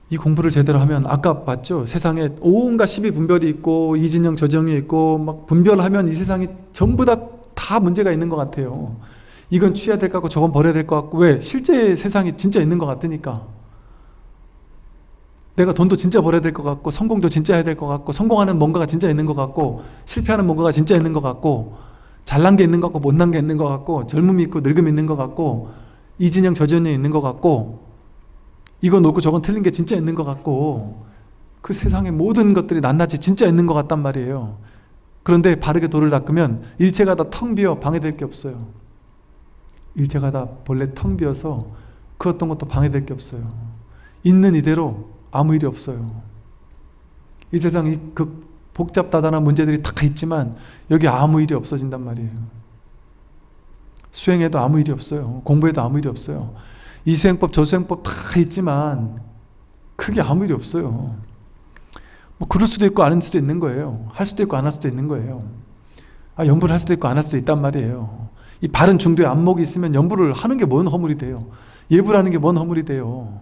이 공부를 제대로 하면 아까 봤죠? 세상에 온갖 시비 분별이 있고 이진영 저정이 있고 막 분별하면 이 세상이 전부 다 다 문제가 있는 것 같아요 이건 취해야 될 것 같고 저건 버려야 될 것 같고 왜? 실제 세상이 진짜 있는 것 같으니까 내가 돈도 진짜 벌어야 될 것 같고 성공도 진짜 해야 될 것 같고 성공하는 뭔가가 진짜 있는 것 같고 실패하는 뭔가가 진짜 있는 것 같고 잘난 게 있는 것 같고 못난 게 있는 것 같고 젊음이 있고 늙음이 있는 것 같고 이 진영 저 진영이 있는 것 같고 이건 옳고 저건 틀린 게 진짜 있는 것 같고 그 세상의 모든 것들이 낱낱이 진짜 있는 것 같단 말이에요 그런데 바르게 돌을 닦으면 일체가 다 텅 비어 방해될 게 없어요 일체가 다 본래 텅 비어서 그 어떤 것도 방해될 게 없어요. 있는 이대로 아무 일이 없어요. 이 세상이 그 복잡다단한 문제들이 다 있지만 여기 아무 일이 없어진단 말이에요. 수행에도 아무 일이 없어요. 공부에도 아무 일이 없어요. 이 수행법 저 수행법 다 있지만 크게 아무 일이 없어요. 뭐 그럴 수도 있고 아닐 수도 있는 거예요. 할 수도 있고 안 할 수도 있는 거예요. 아 연부를 할 수도 있고 안 할 수도 있단 말이에요 이 바른 중도에 안목이 있으면 연부를 하는 게 뭔 허물이 돼요? 예부라는 게 뭔 허물이 돼요?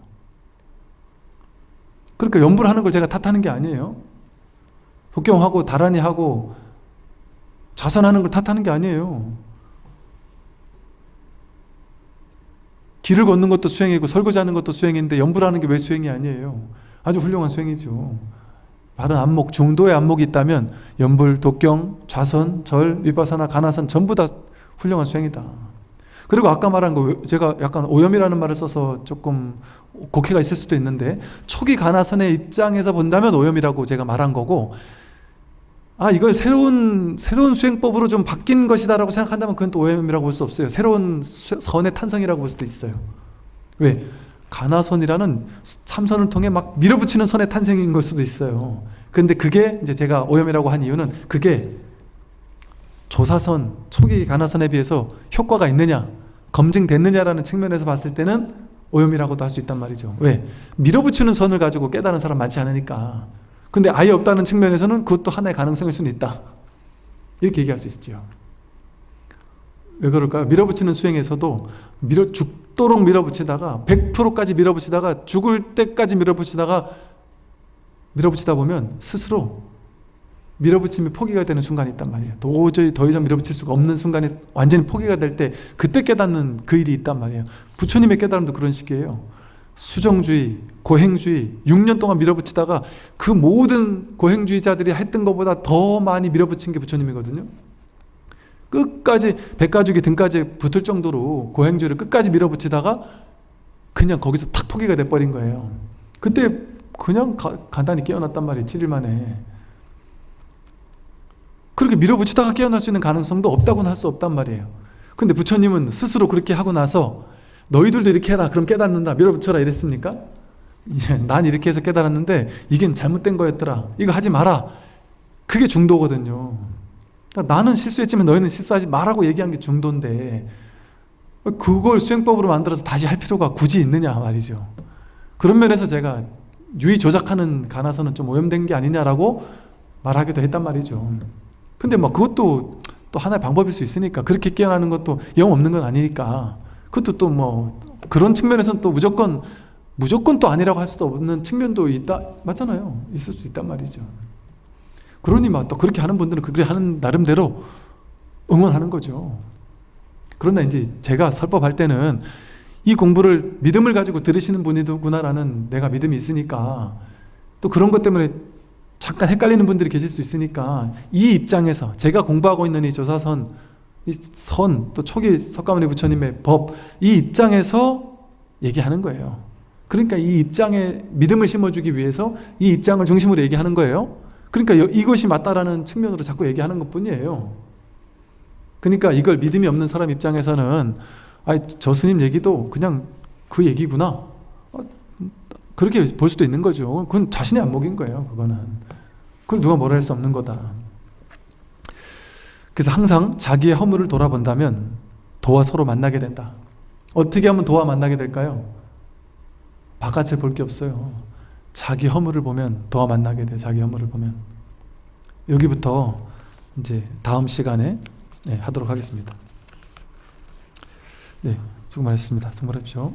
그러니까 연부를 하는 걸 제가 탓하는 게 아니에요. 독경하고 다란히 하고 자선하는 걸 탓하는 게 아니에요. 길을 걷는 것도 수행이고 설거지하는 것도 수행인데 연부라는 게 왜 수행이 아니에요? 아주 훌륭한 수행이죠. 바른 안목, 중도의 안목이 있다면 염불, 독경, 좌선, 절, 위빠사나, 간화선 전부 다 훌륭한 수행이다. 그리고 아까 말한 거 제가 약간 오염이라는 말을 써서 조금 곡해가 있을 수도 있는데 초기 간화선의 입장에서 본다면 오염이라고 제가 말한 거고 아 이걸 새로운 새로운 수행법으로 좀 바뀐 것이다 라고 생각한다면 그건 또 오염이라고 볼 수 없어요. 새로운 선의 탄생이라고 볼 수도 있어요. 왜? 가나선이라는 참선을 통해 막 밀어붙이는 선의 탄생인 걸 수도 있어요. 근데 그게 이제 제가 오염이라고 한 이유는 그게 조사선, 초기 가나선에 비해서 효과가 있느냐 검증됐느냐라는 측면에서 봤을 때는 오염이라고도 할 수 있단 말이죠 왜? 밀어붙이는 선을 가지고 깨달은 사람 많지 않으니까 근데 아예 없다는 측면에서는 그것도 하나의 가능성일 수는 있다 이렇게 얘기할 수 있죠 왜 그럴까요? 밀어붙이는 수행에서도 밀어 죽도록 밀어붙이다가 100%까지 밀어붙이다가 죽을 때까지 밀어붙이다가 밀어붙이다 보면 스스로 밀어붙임이 포기가 되는 순간이 있단 말이에요. 도저히 더 이상 밀어붙일 수가 없는 순간이 완전히 포기가 될 때 그때 깨닫는 그 일이 있단 말이에요. 부처님의 깨달음도 그런 식이에요. 수정주의, 고행주의 6년 동안 밀어붙이다가 그 모든 고행주의자들이 했던 것보다 더 많이 밀어붙인 게 부처님이거든요. 끝까지 백가죽이 등까지 붙을 정도로 고행주의를 끝까지 밀어붙이다가 그냥 거기서 탁 포기가 돼버린 거예요. 그때 그냥 가, 간단히 깨어났단 말이에요 7일 만에 그렇게 밀어붙이다가 깨어날 수 있는 가능성도 없다고는 할 수 없단 말이에요. 근데 부처님은 스스로 그렇게 하고 나서 너희들도 이렇게 해라 그럼 깨닫는다 밀어붙여라 이랬습니까? 예, 난 이렇게 해서 깨달았는데 이게 잘못된 거였더라 이거 하지 마라. 그게 중도거든요. 그러니까 나는 실수했지만 너희는 실수하지 말라고 얘기한 게 중도인데 그걸 수행법으로 만들어서 다시 할 필요가 굳이 있느냐 말이죠. 그런 면에서 제가 유의 조작하는 가나서는 좀 오염된 게 아니냐라고 말하기도 했단 말이죠 근데 뭐 그것도 또 하나의 방법일 수 있으니까 그렇게 깨어나는 것도 영 없는 건 아니니까. 그것도 또 뭐 그런 측면에서는 또 무조건 무조건 또 아니라고 할 수도 없는 측면도 있다 맞잖아요. 있을 수 있단 말이죠. 그러니 막 또 그렇게 하는 분들은 그렇게 하는 나름대로 응원하는 거죠. 그러나 이제 제가 설법할 때는 이 공부를 믿음을 가지고 들으시는 분이구나라는 내가 믿음이 있으니까 또 그런 것 때문에 잠깐 헷갈리는 분들이 계실 수 있으니까 이 입장에서 제가 공부하고 있는 이 조사선 이 선, 또 초기 석가모니 부처님의 법, 이 입장에서 얘기하는 거예요. 그러니까 이 입장에 믿음을 심어주기 위해서 이 입장을 중심으로 얘기하는 거예요. 그러니까 이것이 맞다라는 측면으로 자꾸 얘기하는 것 뿐이에요. 그러니까 이걸 믿음이 없는 사람 입장에서는 아, 저 스님 얘기도 그냥 그 얘기구나. 어, 그렇게 볼 수도 있는 거죠. 그건 자신의 안목인 거예요. 그거는. 그걸 누가 뭐라 할 수 없는 거다. 그래서 항상 자기의 허물을 돌아본다면 도와 서로 만나게 된다. 어떻게 하면 도와 만나게 될까요? 바깥을 볼 게 없어요. 자기 허물을 보면 도와 만나게 돼. 자기 허물을 보면. 여기부터 이제 다음 시간에 네, 하도록 하겠습니다. 네, 수고 많으셨습니다. 많으십시오.